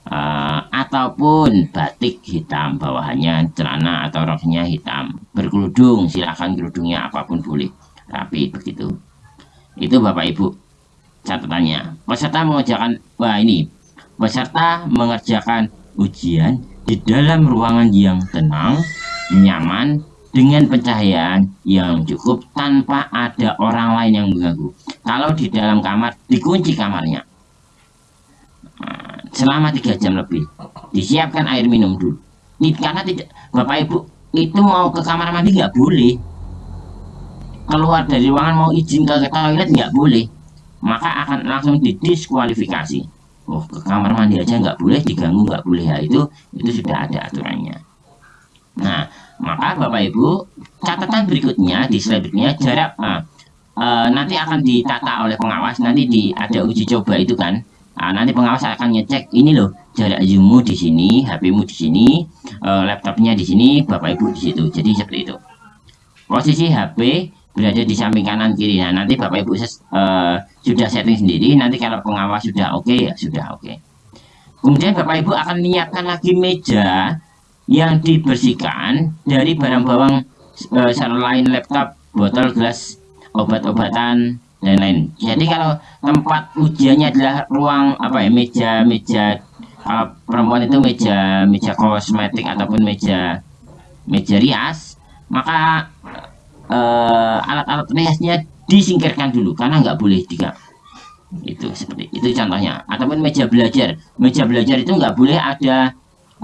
uh, ataupun batik hitam bawahannya celana atau roknya hitam berkerudung silahkan kerudungnya apa pun boleh rapi begitu. Itu Bapak Ibu catatannya. Peserta mengerjakan wah ini. Peserta mengerjakan ujian di dalam ruangan yang tenang nyaman dengan pencahayaan yang cukup tanpa ada orang lain yang mengganggu. Kalau di dalam kamar dikunci kamarnya. Nah, selama tiga jam lebih. Disiapkan air minum dulu. Karena tidak Bapak Ibu itu mau ke kamar mandi nggak boleh keluar dari ruangan mau izin ke toilet nggak boleh. Maka akan langsung didiskualifikasi. Oh ke kamar mandi aja nggak boleh diganggu nggak boleh. Ya itu itu sudah ada aturannya. Nah maka bapak ibu catatan berikutnya di berikutnya jarak nah, eh, nanti akan ditata oleh pengawas nanti di ada uji coba itu kan. Nah, nanti pengawas akan ngecek ini loh jarak zoommu di sini, HP-mu di sini, eh, laptopnya di sini, bapak ibu di situ. Jadi seperti itu. Posisi HP berada di samping kanan kiri. Nah nanti bapak ibu eh, sudah setting sendiri. Nanti kalau pengawas sudah oke ya sudah oke. Kemudian bapak ibu akan menyiapkan lagi meja yang dibersihkan dari barang bawang eh, selain laptop, botol, gelas, obat-obatan dan lain. Jadi kalau tempat ujiannya adalah ruang apa ya meja meja kalau perempuan itu meja meja kosmetik ataupun meja meja rias maka eh, alat-alat riasnya disingkirkan dulu karena nggak boleh tiga itu seperti itu contohnya. Ataupun meja belajar. Meja belajar itu nggak boleh ada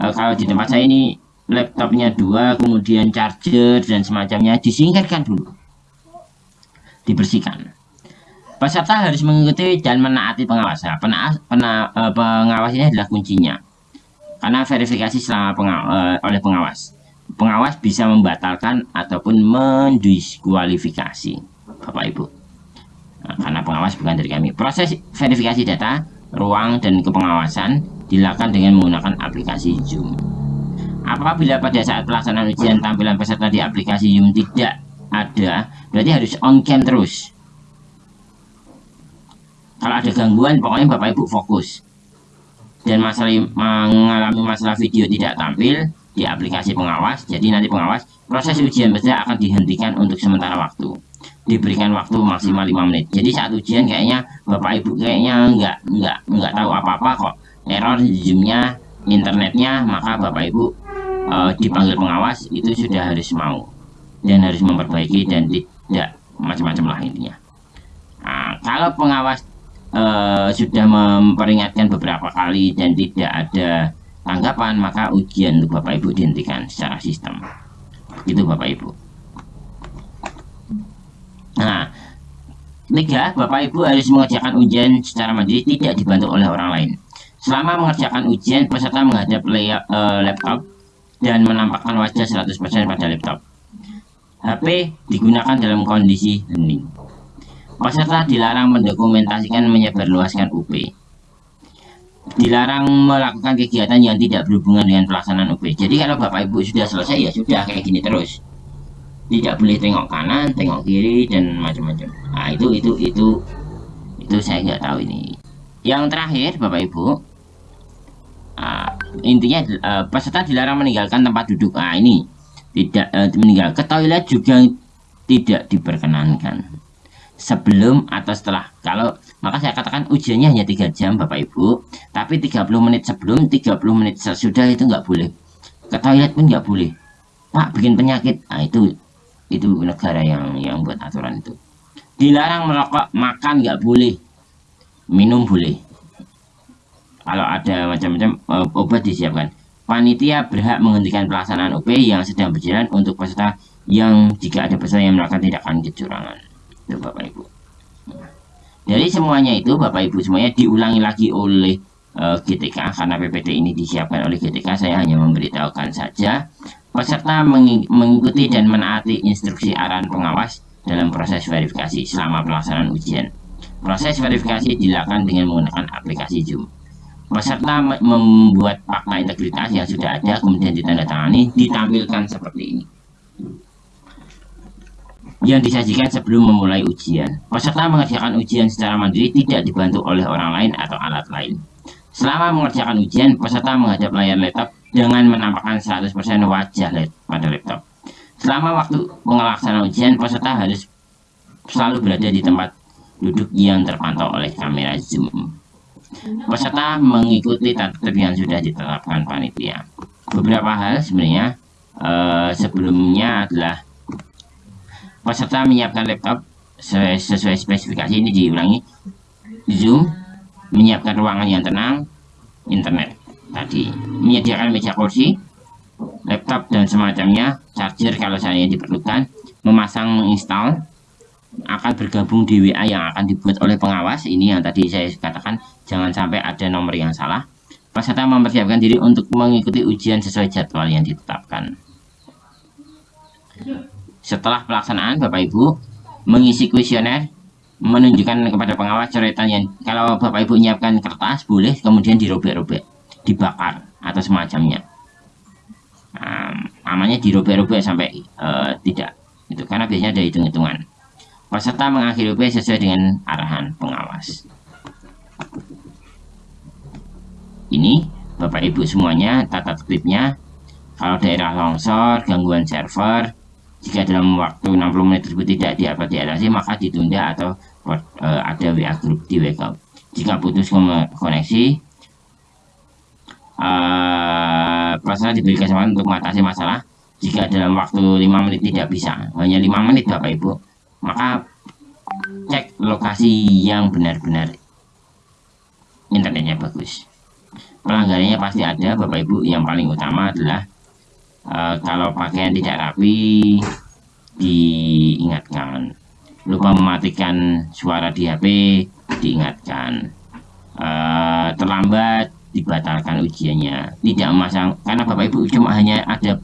eh, kalau di tempat saya ini laptopnya dua kemudian charger dan semacamnya disingkirkan dulu. Dibersihkan. Peserta harus mengikuti dan menaati pengawas Nah, pena- eh, pengawas ini adalah kuncinya. Karena verifikasi selama penga- eh, oleh pengawas pengawas bisa membatalkan ataupun mendiskualifikasi Bapak Ibu. Nah, karena pengawas bukan dari kami. Proses verifikasi data ruang dan kepengawasan dilakukan dengan menggunakan aplikasi Zoom. Apabila pada saat pelaksanaan ujian tampilan peserta di aplikasi Zoom tidak ada berarti harus on cam terus. Kalau ada gangguan pokoknya Bapak Ibu fokus. Dan masalah mengalami masalah video tidak tampil di aplikasi pengawas. Jadi nanti pengawas proses ujian peserta akan dihentikan untuk sementara waktu. Diberikan waktu maksimal 5 menit. Jadi saat ujian kayaknya Bapak Ibu kayaknya nggak nggak nggak tahu apa-apa kok. Error zoomnya internetnya maka Bapak Ibu eh, dipanggil pengawas itu sudah harus mau. Dan harus memperbaiki dan tidak macam-macam lah intinya. Nah, kalau pengawas eh, sudah memperingatkan beberapa kali dan tidak ada tanggapan maka ujian untuk Bapak Ibu dihentikan secara sistem. Begitu Bapak Ibu. Nah tiga Bapak Ibu harus mengerjakan ujian secara mandiri tidak dibantu oleh orang lain. Selama mengerjakan ujian peserta menghadap lay- eh, laptop dan menampakkan wajah 100% pada laptop. HP digunakan dalam kondisi hening. Peserta dilarang mendokumentasikan menyebarluaskan UP. Dilarang melakukan kegiatan yang tidak berhubungan dengan pelaksanaan UP. Jadi kalau Bapak Ibu sudah selesai ya sudah kayak gini terus. Tidak boleh tengok kanan, tengok kiri dan macam-macam. Nah itu itu itu itu saya nggak tahu ini. Yang terakhir Bapak Ibu, ah, intinya eh, peserta dilarang meninggalkan tempat duduk. Nah ini tidak eh, meninggal ke toilet juga tidak diperkenankan sebelum atau setelah. Kalau maka saya katakan ujiannya hanya tiga jam Bapak Ibu. Tapi 30 menit sebelum 30 menit sesudah itu nggak boleh. Ke toilet pun nggak boleh. Pak bikin penyakit. Nah itu itu negara yang yang buat aturan itu. Dilarang merokok makan nggak boleh. Minum boleh. Kalau ada macam-macam eh, obat disiapkan. Panitia berhak menghentikan pelaksanaan OP yang sedang berjalan untuk peserta yang jika ada peserta yang melakukan tindakan kecurangan itu Bapak Ibu. Jadi semuanya itu Bapak Ibu semuanya diulangi lagi oleh eh, GTK karena PPT ini disiapkan oleh GTK saya hanya memberitahukan saja peserta mengi- mengikuti dan menaati instruksi arahan pengawas dalam proses verifikasi selama pelaksanaan ujian. Proses verifikasi dilakukan dengan menggunakan aplikasi Zoom. Peserta me- membuat fakta integritas yang sudah ada kemudian ditandatangani ditampilkan seperti ini yang disajikan sebelum memulai ujian. Peserta mengerjakan ujian secara mandiri tidak dibantu oleh orang lain atau alat lain. Selama mengerjakan ujian, peserta menghadap layar laptop dengan menampakkan 100% wajah pada laptop. Selama waktu pengelaksanaan ujian, peserta harus selalu berada di tempat duduk yang terpantau oleh kamera Zoom. Peserta mengikuti tertib yang sudah ditetapkan panitia. Beberapa hal sebenarnya eh, sebelumnya adalah peserta menyiapkan laptop sesuai, sesuai spesifikasi ini diulangi. Zoom menyiapkan ruangan yang tenang internet tadi. Menyediakan meja kursi laptop dan semacamnya charger kalau saya diperlukan memasang menginstal akan bergabung di WA yang akan dibuat oleh pengawas. Ini yang tadi saya katakan jangan sampai ada nomor yang salah. Peserta mempersiapkan diri untuk mengikuti ujian sesuai jadwal yang ditetapkan setelah pelaksanaan Bapak Ibu mengisi kuesioner menunjukkan kepada pengawas coretan yang kalau bapak ibu menyiapkan kertas boleh kemudian dirobek-robek dibakar atau semacamnya. Um, namanya dirobek-robek sampai uh, tidak itu karena biasanya ada hitung-hitungan. Peserta mengakhiri UP sesuai dengan arahan pengawas. Ini bapak ibu semuanya tata tertibnya. Kalau daerah longsor gangguan server jika dalam waktu 60 menit tersebut tidak dapat diatasi maka ditunda atau uh, ada WA group di WhatsApp jika putus koneksi uh, peserta diberi kesempatan untuk mengatasi masalah. Jika dalam waktu 5 menit tidak bisa hanya 5 menit Bapak Ibu maka cek lokasi yang benar-benar internetnya bagus. Pelanggarannya pasti ada Bapak Ibu. Yang paling utama adalah uh, kalau pakaian tidak rapi diingatkan. Lupa mematikan suara di HP diingatkan. Uh, terlambat dibatalkan ujiannya. Tidak memasang karena Bapak Ibu cuma hanya ada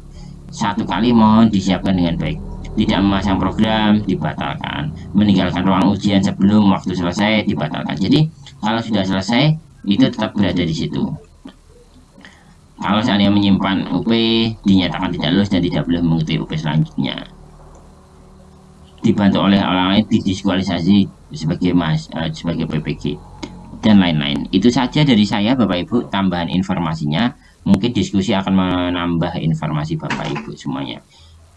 satu kali mohon disiapkan dengan baik. Tidak memasang program dibatalkan. Meninggalkan ruang ujian sebelum waktu selesai dibatalkan. Jadi kalau sudah selesai itu tetap berada di situ kalau seandainya menyimpan UP dinyatakan tidak lulus dan tidak boleh mengikuti UP selanjutnya. Dibantu oleh orang lain didiskualifikasi sebagai mas uh, sebagai PPG dan lain-lain. Itu saja dari saya Bapak Ibu. Tambahan informasinya. Mungkin diskusi akan menambah informasi Bapak Ibu semuanya.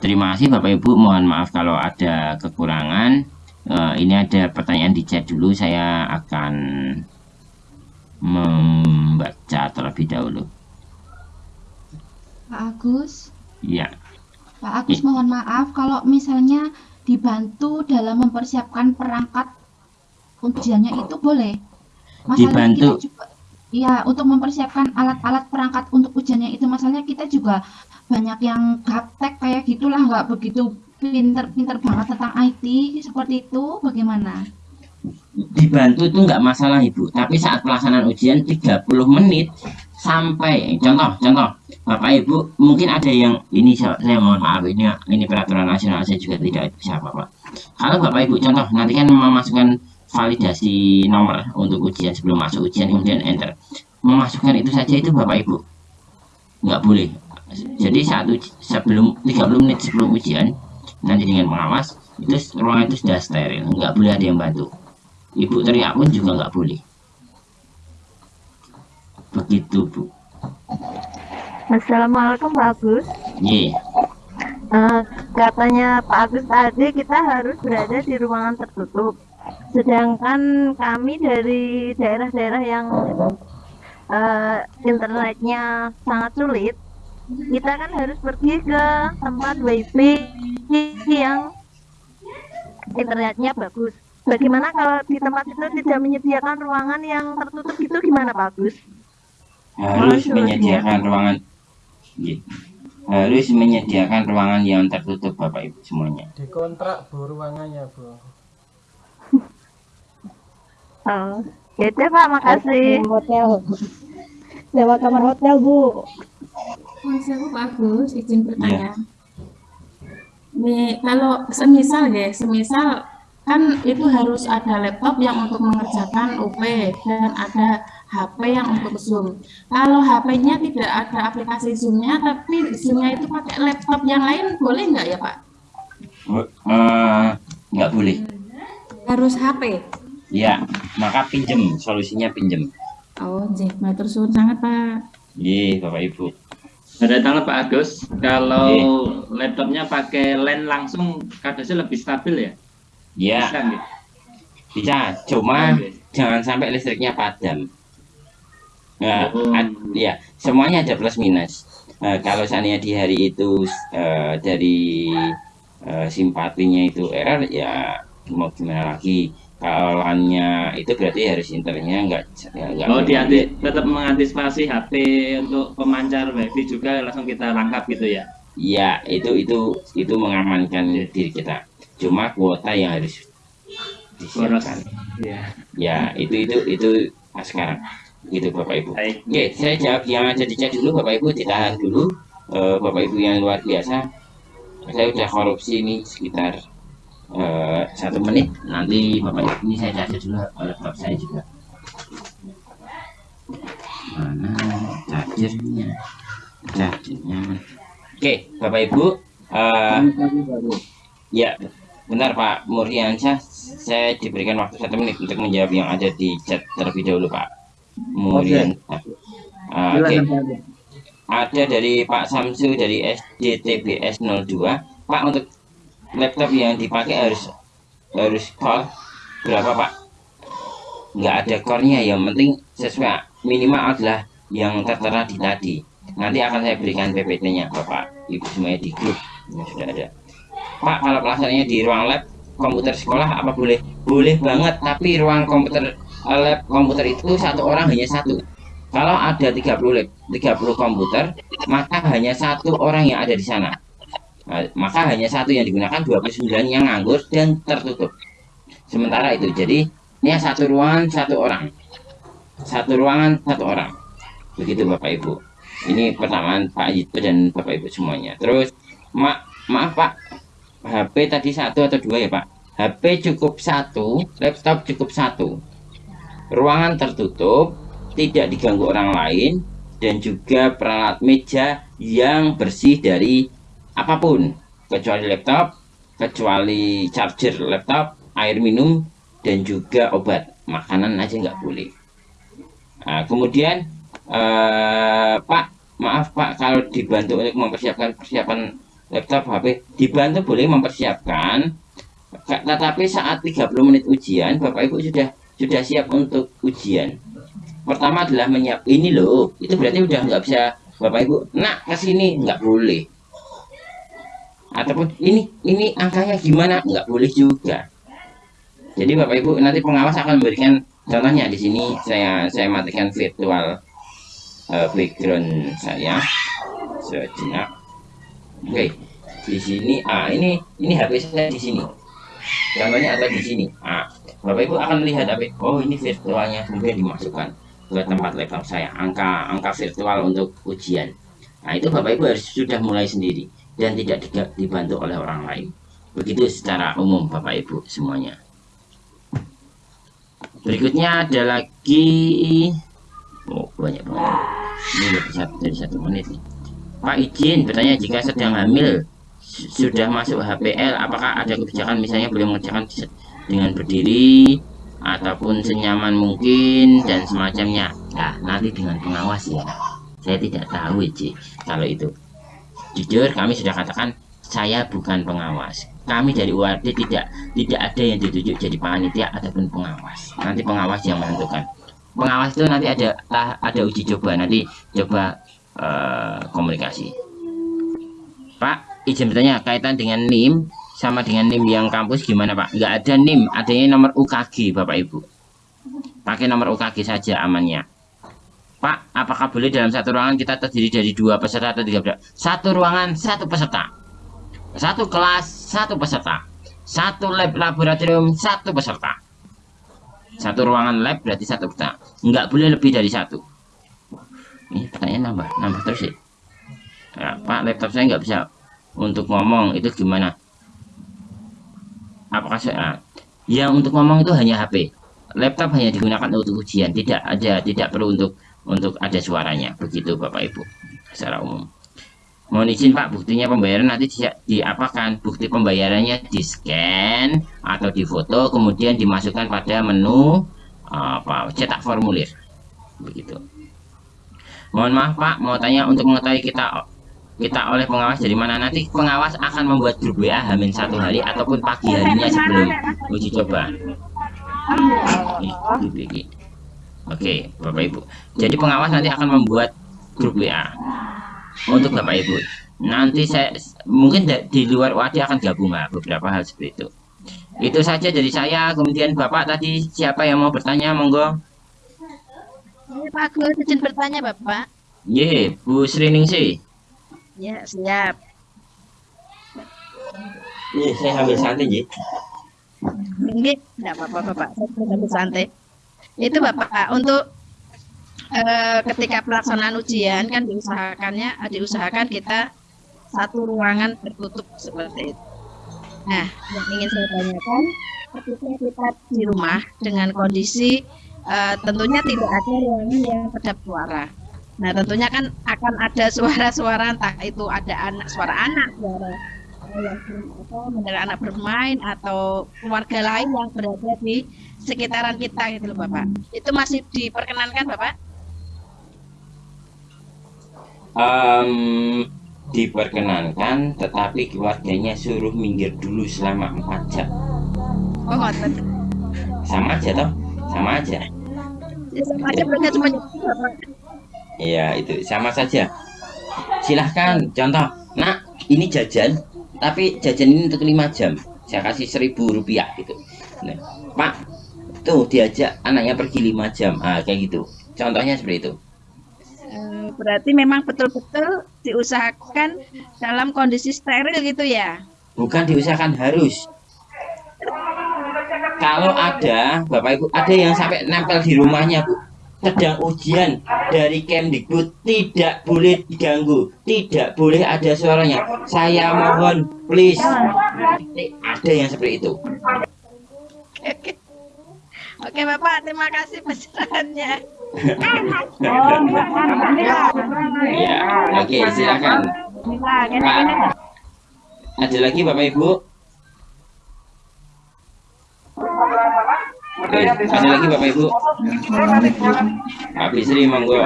Terima kasih Bapak Ibu, mohon maaf kalau ada kekurangan. Uh, ini ada pertanyaan di chat dulu, saya akan membaca terlebih dahulu. Pak Agus. Iya. Pak Agus, mohon maaf kalau misalnya dibantu dalam mempersiapkan perangkat ujiannya itu boleh. Masalahnya dibantu. Juga, ya, untuk mempersiapkan alat-alat perangkat untuk ujiannya itu masalahnya kita juga banyak yang gaptek kayak gitulah nggak begitu pinter-pinter banget tentang IT seperti itu bagaimana? Dibantu itu nggak masalah ibu, tapi saat pelaksanaan ujian 30 menit sampai contoh contoh. Bapak ibu mungkin ada yang ini saya, mohon maaf ini ini peraturan nasional saya juga tidak bisa apa-apa kalau bapak ibu contoh nanti kan memasukkan validasi nomor untuk ujian sebelum masuk ujian kemudian enter. Memasukkan itu saja itu bapak ibu nggak boleh. Jadi satu sebelum 30 menit sebelum ujian nanti dengan pengawas itu ruangan itu sudah steril nggak boleh ada yang bantu. Ibu teriak pun juga nggak boleh begitu bu. Assalamualaikum Pak Agus. Yeah. uh, katanya Pak Agus tadi kita harus berada di ruangan tertutup. Sedangkan kami dari daerah-daerah yang uh, internetnya sangat sulit kita kan harus pergi ke tempat wifi yang internetnya bagus. Bagaimana kalau di tempat itu tidak menyediakan ruangan yang tertutup itu gimana bagus harus menyediakan ruangan. Harus menyediakan ruangan yang tertutup bapak ibu semuanya. Di kontrak bu ruangannya bu. Oh ya pak makasih. Hotel. Lewat kamar hotel bu. Mas aku bagus izin bertanya. Yeah. kalau semisal ya, semisal kan itu harus ada laptop yang untuk mengerjakan UP dan ada HP yang untuk Zoom. Kalau HP-nya tidak ada aplikasi Zoom-nya, tapi Zoom-nya itu pakai laptop yang lain, boleh nggak ya Pak? Uh, nggak boleh. Harus HP? Ya, maka pinjem, solusinya pinjem. Oh, jadi matur suwun sangat Pak. Iya, Bapak Ibu. Ada tanggal Pak Agus, kalau yeah. laptopnya pakai LAN langsung kardusnya lebih stabil ya? Iya. Bisa, gitu? Bisa, cuma jangan sampai listriknya padam. Nah, oh. ya semuanya ada plus minus. Nah, kalau seandainya di hari itu uh, dari uh, simpatinya itu error, ya mau gimana lagi? kawannya itu berarti harus internetnya enggak enggak oh dianti, tetap mengantisipasi HP untuk pemancar wifi juga langsung kita rangkap gitu ya Iya itu itu itu mengamankan ya. diri kita cuma kuota yang harus disiapkan ya. ya itu itu itu sekarang gitu bapak ibu. Baik. oke saya jawab yang ada di chat dulu bapak ibu. Ditahan dulu. Uh, bapak ibu yang luar biasa. Saya udah korupsi ini sekitar uh, satu menit. Nanti bapak ini saya charger dulu laptop saya juga. Mana chargernya chargernya oke bapak ibu uh, ya benar pak Muriansyah saya diberikan waktu satu menit untuk menjawab yang ada di chat terlebih dahulu pak Muriansyah uh, oke. Okay. ada dari Pak Samsu dari SDTBS 02 Pak untuk laptop yang dipakai harus harus core berapa Pak? Nggak ada core-nya yang penting sesuai minimal adalah yang tertera di tadi. Nanti akan saya berikan PPT-nya Bapak Ibu semuanya di grup yang sudah ada. Pak kalau pelaksananya di ruang lab komputer sekolah apa boleh? Boleh banget tapi ruang komputer lab komputer itu satu orang hanya satu kalau ada 30 lab 30 komputer maka hanya satu orang yang ada di sana Nah, maka hanya satu yang digunakan 29 yang nganggur dan tertutup. Sementara itu, jadi ini satu ruangan satu orang, satu ruangan satu orang. Begitu Bapak Ibu. Ini pertama Pak Yito dan Bapak Ibu semuanya. Terus, ma maaf Pak, HP tadi satu atau dua ya Pak? HP cukup satu, laptop cukup satu. Ruangan tertutup, tidak diganggu orang lain, dan juga peralat meja yang bersih dari apa pun kecuali laptop, kecuali charger laptop, air minum, dan juga obat. Makanan aja nggak boleh. Nah, kemudian eh, Pak, maaf Pak kalau dibantu untuk mempersiapkan persiapan laptop HP, dibantu boleh mempersiapkan. Tetapi saat 30 menit ujian, Bapak Ibu sudah sudah siap untuk ujian. Pertama adalah menyiap. Ini loh, itu berarti udah nggak bisa Bapak Ibu, nak ke sini nggak boleh. Ataupun ini ini angkanya gimana? Nggak boleh juga. Jadi bapak ibu nanti pengawas akan memberikan contohnya. Di sini saya saya matikan virtual uh, background saya. Sejenak. Oke okay. di sini ah ini ini hp saya di sini. Contohnya ada di sini? Ah bapak ibu akan melihat HP oh ini virtualnya kemudian dimasukkan ke tempat laptop saya angka angka virtual untuk ujian nah itu bapak ibu harus sudah mulai sendiri dan tidak dibantu oleh orang lain. Begitu secara umum Bapak Ibu semuanya. Berikutnya ada lagi Oh banyak banget Ini lebih dari satu menit nih. Pak izin bertanya jika sedang hamil Sudah masuk HPL Apakah ada kebijakan misalnya boleh mengerjakan dengan berdiri Ataupun senyaman mungkin Dan semacamnya Nah nanti dengan pengawas ya Saya tidak tahu Iji Kalau itu Jujur kami sudah katakan saya bukan pengawas. Kami dari UAD tidak tidak ada yang ditunjuk jadi panitia ataupun pengawas. Nanti pengawas yang menentukan. Pengawas itu nanti ada ada uji coba nanti coba uh, komunikasi. Pak, izin bertanya kaitan dengan NIM sama dengan NIM yang kampus gimana Pak? Nggak ada NIM, adanya nomor UKG Bapak Ibu. Pakai nomor UKG saja amannya. Pak, apakah boleh dalam satu ruangan kita terdiri dari dua peserta atau tiga peserta? Satu ruangan, satu peserta. Satu kelas, satu peserta. Satu lab laboratorium, satu peserta. Satu ruangan lab berarti satu peserta. Enggak boleh lebih dari satu. Ini pertanyaan nambah, nambah terus ya. ya Pak, laptop saya nggak bisa untuk ngomong itu gimana? Apakah saya? Ya untuk ngomong itu hanya HP. Laptop hanya digunakan untuk ujian, tidak ada, tidak perlu untuk untuk ada suaranya. Begitu Bapak Ibu. Secara umum. Mohon izin Pak buktinya pembayaran nanti diapakan bukti pembayarannya di scan atau di foto kemudian dimasukkan pada menu apa cetak formulir. Begitu. Mohon maaf Pak mau tanya untuk mengetahui kita kita oleh pengawas dari mana nanti pengawas akan membuat grup WA hamin satu hari ataupun pagi harinya sebelum uji coba ini, Oke, Bapak Ibu. Jadi pengawas nanti akan membuat grup WA untuk Bapak Ibu. Nanti saya mungkin di luar wadah akan gabung lah beberapa hal seperti itu. Itu saja dari saya. Kemudian Bapak tadi siapa yang mau bertanya, monggo. Pak Agus izin bertanya Bapak. Ye, Bu sih. Ya, siap. Ye, saya ambil santai, Ye. Ini enggak apa-apa, Bapak. Saya ambil santai itu Bapak untuk eh, ketika pelaksanaan ujian kan diusahakannya diusahakan kita satu ruangan tertutup seperti itu. Nah, yang ingin saya tanyakan, ketika kita di rumah dengan kondisi eh, tentunya tidak ada ruangan yang kedap suara. Nah, tentunya kan akan ada suara-suara entah itu ada anak suara anak, suara mendengar anak bermain atau keluarga lain yang berada di sekitaran kita gitu loh Bapak. Itu masih diperkenankan Bapak? Em, diperkenankan tetapi keluarganya suruh minggir dulu selama 4 jam Oh, ngoten. sama aja toh sama aja Ya, sama aja cuma Bapak. Iya itu sama saja. Silahkan contoh nak ini jajan tapi jajan ini untuk lima jam. Saya kasih seribu rupiah gitu. Nah, pak tuh diajak anaknya pergi lima jam. Ah kayak gitu. Contohnya seperti itu. Eh, Berarti memang betul-betul diusahakan dalam kondisi steril gitu ya? bukan diusahakan harus. Kalau ada bapak ibu ada yang sampai nempel di rumahnya bu sedang ujian dari Kemdikbud tidak boleh diganggu tidak boleh ada suaranya saya mohon please ada yang seperti itu Oke. Oke Bapak, terima kasih pencerahannya. ya oke silakan ada lagi bapak ibu Oke, ada lagi bapak ibu Pak Bisri monggo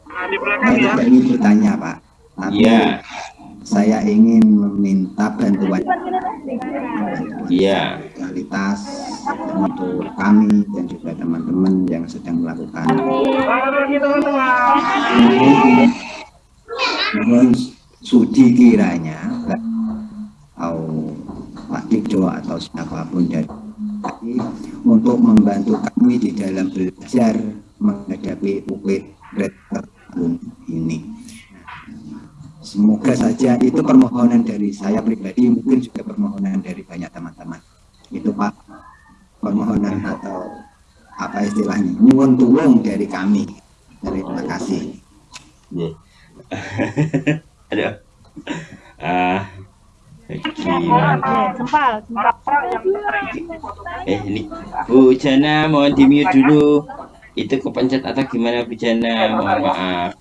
Saya juga ingin bertanya Pak, Iya. saya ingin meminta bantuan Iya. kualitas untuk kami dan juga teman-teman yang sedang melakukan mohon sudi kiranya atau Pak Dijo atau siapa pun dari kami untuk membantu kami di dalam belajar menghadapi UP Red tahun ini. Semoga saja itu permohonan dari saya pribadi, mungkin juga permohonan dari banyak teman-teman. Itu Pak, permohonan atau apa istilahnya, nyuwun tulung dari kami. Terima kasih. Iya. Aduh. Gimana? Sempal, Eh ini Bu Jana mohon di mute dulu. Itu kepencet atau gimana Bu Jana? Mohon maaf.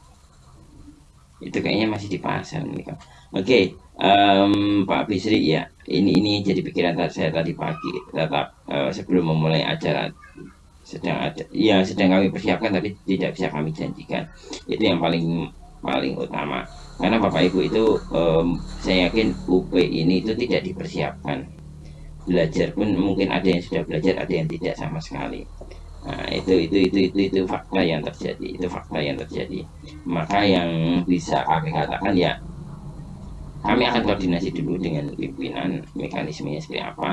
Itu kayaknya masih di pasar nih. Oke, em, Pak Bisri ya. Ini ini jadi pikiran saya tadi pagi. Tetap eh, sebelum memulai acara sedang ada ya sedang kami persiapkan tapi tidak bisa kami janjikan. Itu yang paling paling utama. Karena Bapak Ibu itu em, saya yakin UP ini itu tidak dipersiapkan. Belajar pun mungkin ada yang sudah belajar ada yang tidak sama sekali. Nah itu itu itu itu itu fakta yang terjadi itu fakta yang terjadi. Maka yang bisa kami katakan ya kami akan koordinasi dulu dengan pimpinan mekanismenya seperti apa.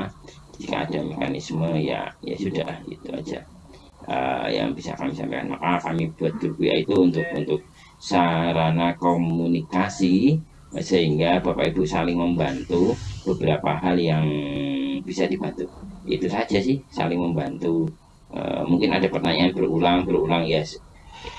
Jika ada mekanisme ya ya sudah itu aja. Eh, yang bisa kami sampaikan. Maka kami buat grup WA itu untuk untuk sarana komunikasi sehingga Bapak Ibu saling membantu beberapa hal yang bisa dibantu. Itu saja sih saling membantu. Eh, mungkin ada pertanyaan berulang berulang ya s-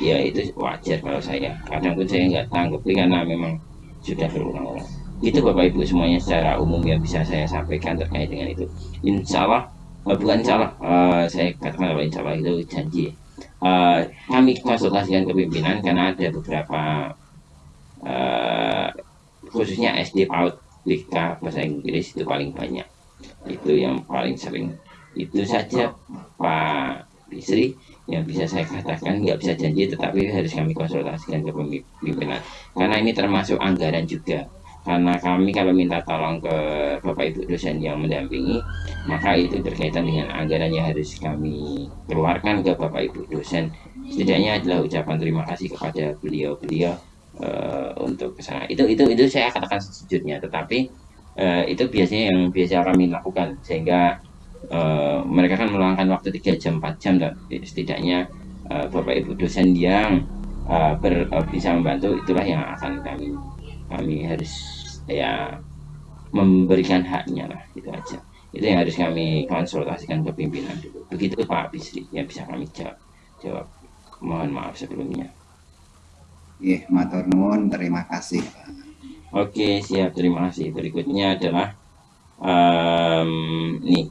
ya itu wajar kalau saya. Kadang pun saya nggak tanggapi karena memang sudah berulang-ulang. Itu Bapak Ibu semuanya secara umum yang bisa saya sampaikan terkait dengan itu. Insya Allah eh, bukan Insya Allah eh, saya katakan Insya Allah itu janji Eh, kami konsultasikan ke pimpinan karena ada beberapa eh, khususnya SD PAUD BK bahasa Inggris itu paling banyak. Itu yang paling sering. Itu saja Pak Bisri yang bisa saya katakan. Nggak bisa janji tetapi harus kami konsultasikan ke pimpinan karena ini termasuk anggaran juga karena kami kalau minta tolong ke Bapak Ibu dosen yang mendampingi maka itu berkaitan dengan anggaran yang harus kami keluarkan ke Bapak Ibu dosen. Setidaknya adalah ucapan terima kasih kepada beliau-beliau eh, untuk ke sana. Itu itu itu saya katakan sejujurnya. Tetapi eh, itu biasanya yang biasa kami lakukan. Sehingga eh, mereka kan meluangkan waktu 3 jam 4 jam dan setidaknya eh, Bapak Ibu dosen yang eh, ber- eh, bisa membantu itulah yang akan kami kami harus ya memberikan haknya lah itu aja. Itu yang harus kami konsultasikan ke pimpinan dulu. Begitu Pak Bisri yang bisa kami jawab. Jawab. Mohon maaf sebelumnya. Nggih, matur nuwun, terima kasih. Oke, siap. Terima kasih. Berikutnya adalah em, nih.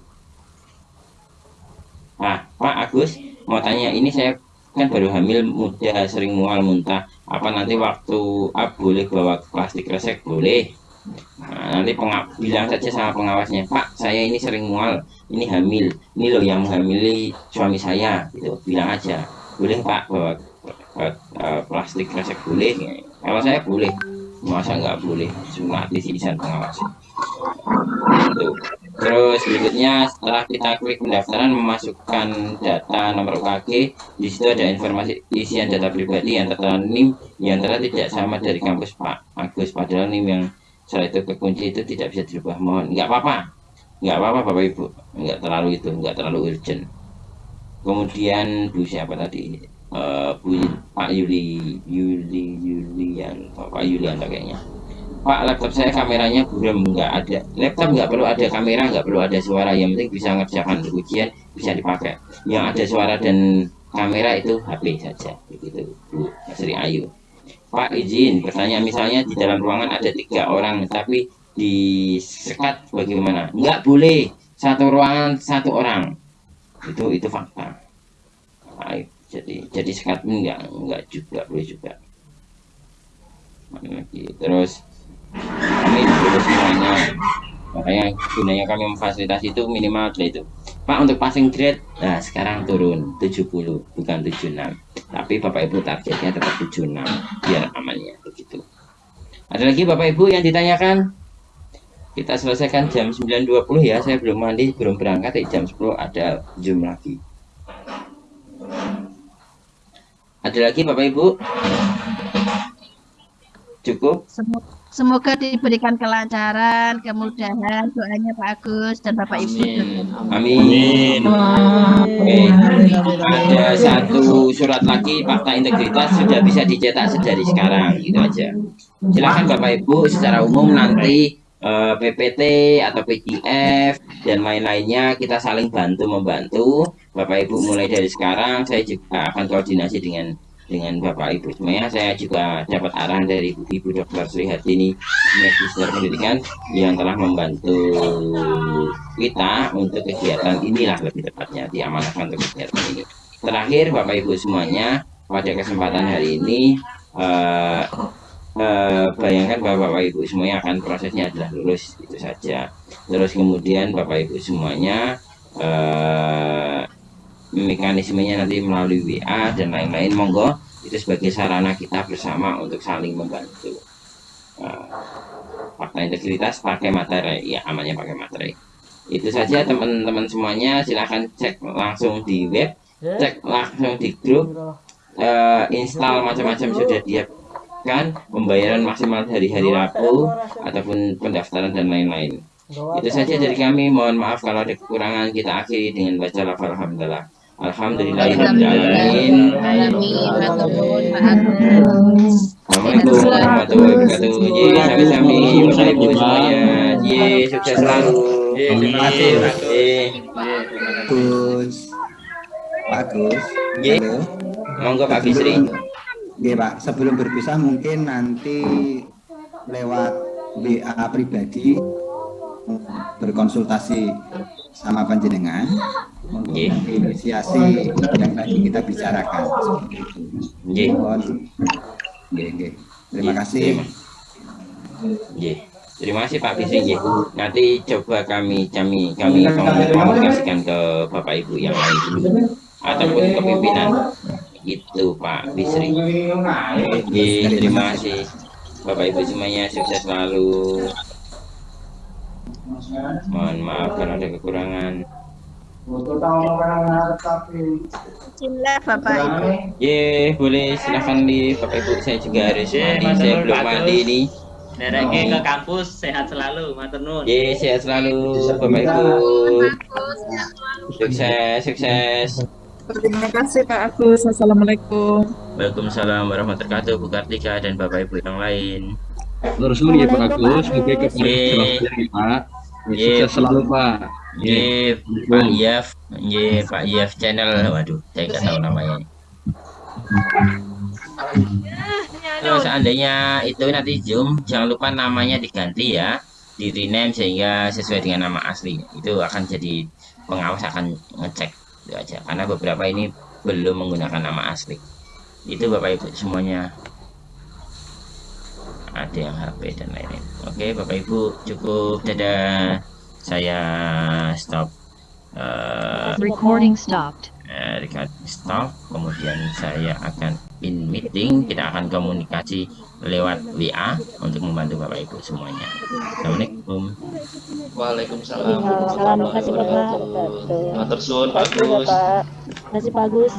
Ah, Pak Agus, mau tanya ini saya kan baru hamil muda sering mual muntah. Apa nanti waktu up boleh bawa plastik resek? Boleh Nah, nanti penga- bilang saja sama pengawasnya Pak saya ini sering mual ini hamil ini loh yang menghamili suami saya gitu bilang aja. Boleh Pak bawa bawa, eh, plastik resek boleh? Kalau saya boleh. Masa nggak boleh? Sunat di izin pengawas. Gitu. Terus berikutnya setelah kita klik pendaftaran memasukkan data nomor UKG, di situ ada informasi isian data pribadi yang tertera NIM yang ternyata tidak sama dari kampus Pak. Agus padahal NIM yang setelah itu kekunci itu tidak bisa dirubah. Mohon nggak apa-apa. Nggak apa-apa Bapak Ibu. Nggak terlalu itu nggak terlalu urgent. Kemudian Bu siapa tadi? Eh, Bu Pak Yuli Yuli Yulian Pak Yulian kayaknya Pak laptop saya kameranya buram nggak ada. Laptop nggak perlu ada kamera nggak perlu ada suara. Yang penting bisa ngerjakan ujian bisa dipakai. Yang ada suara dan kamera itu HP saja. Begitu Bu Sri Ayu Pak izin pertanyaan misalnya di dalam ruangan ada tiga orang tapi disekat bagaimana? Nggak boleh satu ruangan satu orang. Itu itu fakta. Nah, jadi jadi sekat pun nggak nggak juga boleh juga. Lagi terus kami lulus semuanya. Makanya gunanya kami memfasilitasi itu minimal itu Pak untuk passing grade nah sekarang turun 70 bukan 76 tapi Bapak Ibu targetnya tetap 76 biar amannya begitu. Ada lagi Bapak Ibu yang ditanyakan? Kita selesaikan jam 9.20 ya saya belum mandi belum berangkat jam 10 ada zoom lagi. Ada lagi Bapak Ibu cukup Semoga, semoga diberikan kelancaran, kemudahan doanya Pak Agus dan Bapak Ibu. Amin. Oke. Ada satu surat lagi fakta integritas sudah bisa dicetak sedari sekarang gitu aja. Silakan Bapak Ibu secara umum nanti eh, PPT atau PDF dan lain-lainnya kita saling bantu membantu. Bapak Ibu mulai dari sekarang saya juga akan koordinasi dengan dengan Bapak Ibu semuanya saya juga dapat arahan dari Ibu, Dr. Sri Hartini Magister Pendidikan yang telah membantu kita untuk kegiatan inilah lebih tepatnya diamanahkan untuk kegiatan ini terakhir Bapak Ibu semuanya pada kesempatan hari ini eh, eh, bayangkan bahwa Bapak Ibu semuanya akan prosesnya adalah lulus itu saja terus kemudian Bapak Ibu semuanya eh, mekanismenya nanti melalui WA dan lain-lain. Monggo itu sebagai sarana kita bersama untuk saling membantu. Nah, fakta integritas pakai materi. Ya amannya pakai materi. Itu saja teman-teman semuanya. Silahkan cek langsung di web cek langsung di grup. Eh, install macam-macam sudah kan pembayaran maksimal dari hari Rabu ataupun pendaftaran dan lain-lain. Itu saja dari kami. Mohon maaf kalau ada kekurangan. Kita akhiri dengan baca lafal alhamdulillah Alhamdulillahirrahmanirrahim. Assalamualaikum warahmatullahi wabarakatuh. Ye, sami-sami, Bapak Ibu semuanya. Ye, sukses selalu. Ye, terima kasih. Ye, Gus. Pak Gus. Ye. Halo. monggo Pak Bisri. Oke Pak, sebelum berpisah mungkin nanti lewat WA pribadi berkonsultasi sama panjenengan inisiasi yang tadi kita bicarakan. Nggih. Mohon. Nggih, nggih. Terima kasih. Ye. Terima kasih Pak Bisri. Ye. Nanti coba kami kami kami komunikasikan ke Bapak Ibu yang lain dulu ataupun ke pimpinan. Itu Pak Bisri. Ye, terima kasih. Bapak Ibu semuanya sukses selalu. Mohon maaf kalau ada kekurangan. Bismillah Bapak Ibu. Ye, boleh silahkan di Bapak Ibu saya juga harus mandi. Saya belum mandi ini. Dereke ke kampus sehat selalu, matur nuwun. Ye, sehat selalu Bapak Ibu. Sukses, sukses. Terima kasih Pak Agus. Assalamualaikum. Waalaikumsalam warahmatullahi wabarakatuh Bu Kartika dan Bapak Ibu yang lain. Terus dulu ya Pak Agus, semoga kepada. Pak. Ye, Sukses selalu Pak. Ye, Pak Yaf, Ye, Pak Yaf channel. Waduh, saya nggak tahu namanya. Terus seandainya itu nanti Zoom, jangan lupa namanya diganti ya, di rename sehingga sesuai dengan nama asli. Itu akan jadi pengawas akan ngecek itu aja. Karena beberapa ini belum menggunakan nama asli. Itu Bapak Ibu semuanya. Ada yang HP dan lain-lain. Oke, Bapak Ibu cukup. Dadah. Saya stop. eh, Recording stopped. eh, record stop kemudian saya akan in meeting kita akan komunikasi lewat WA untuk membantu Bapak Ibu semuanya Assalamualaikum Waalaikumsalam. Waalaikumsalam. Terima kasih. Bapak. Terima kasih Pak Agus.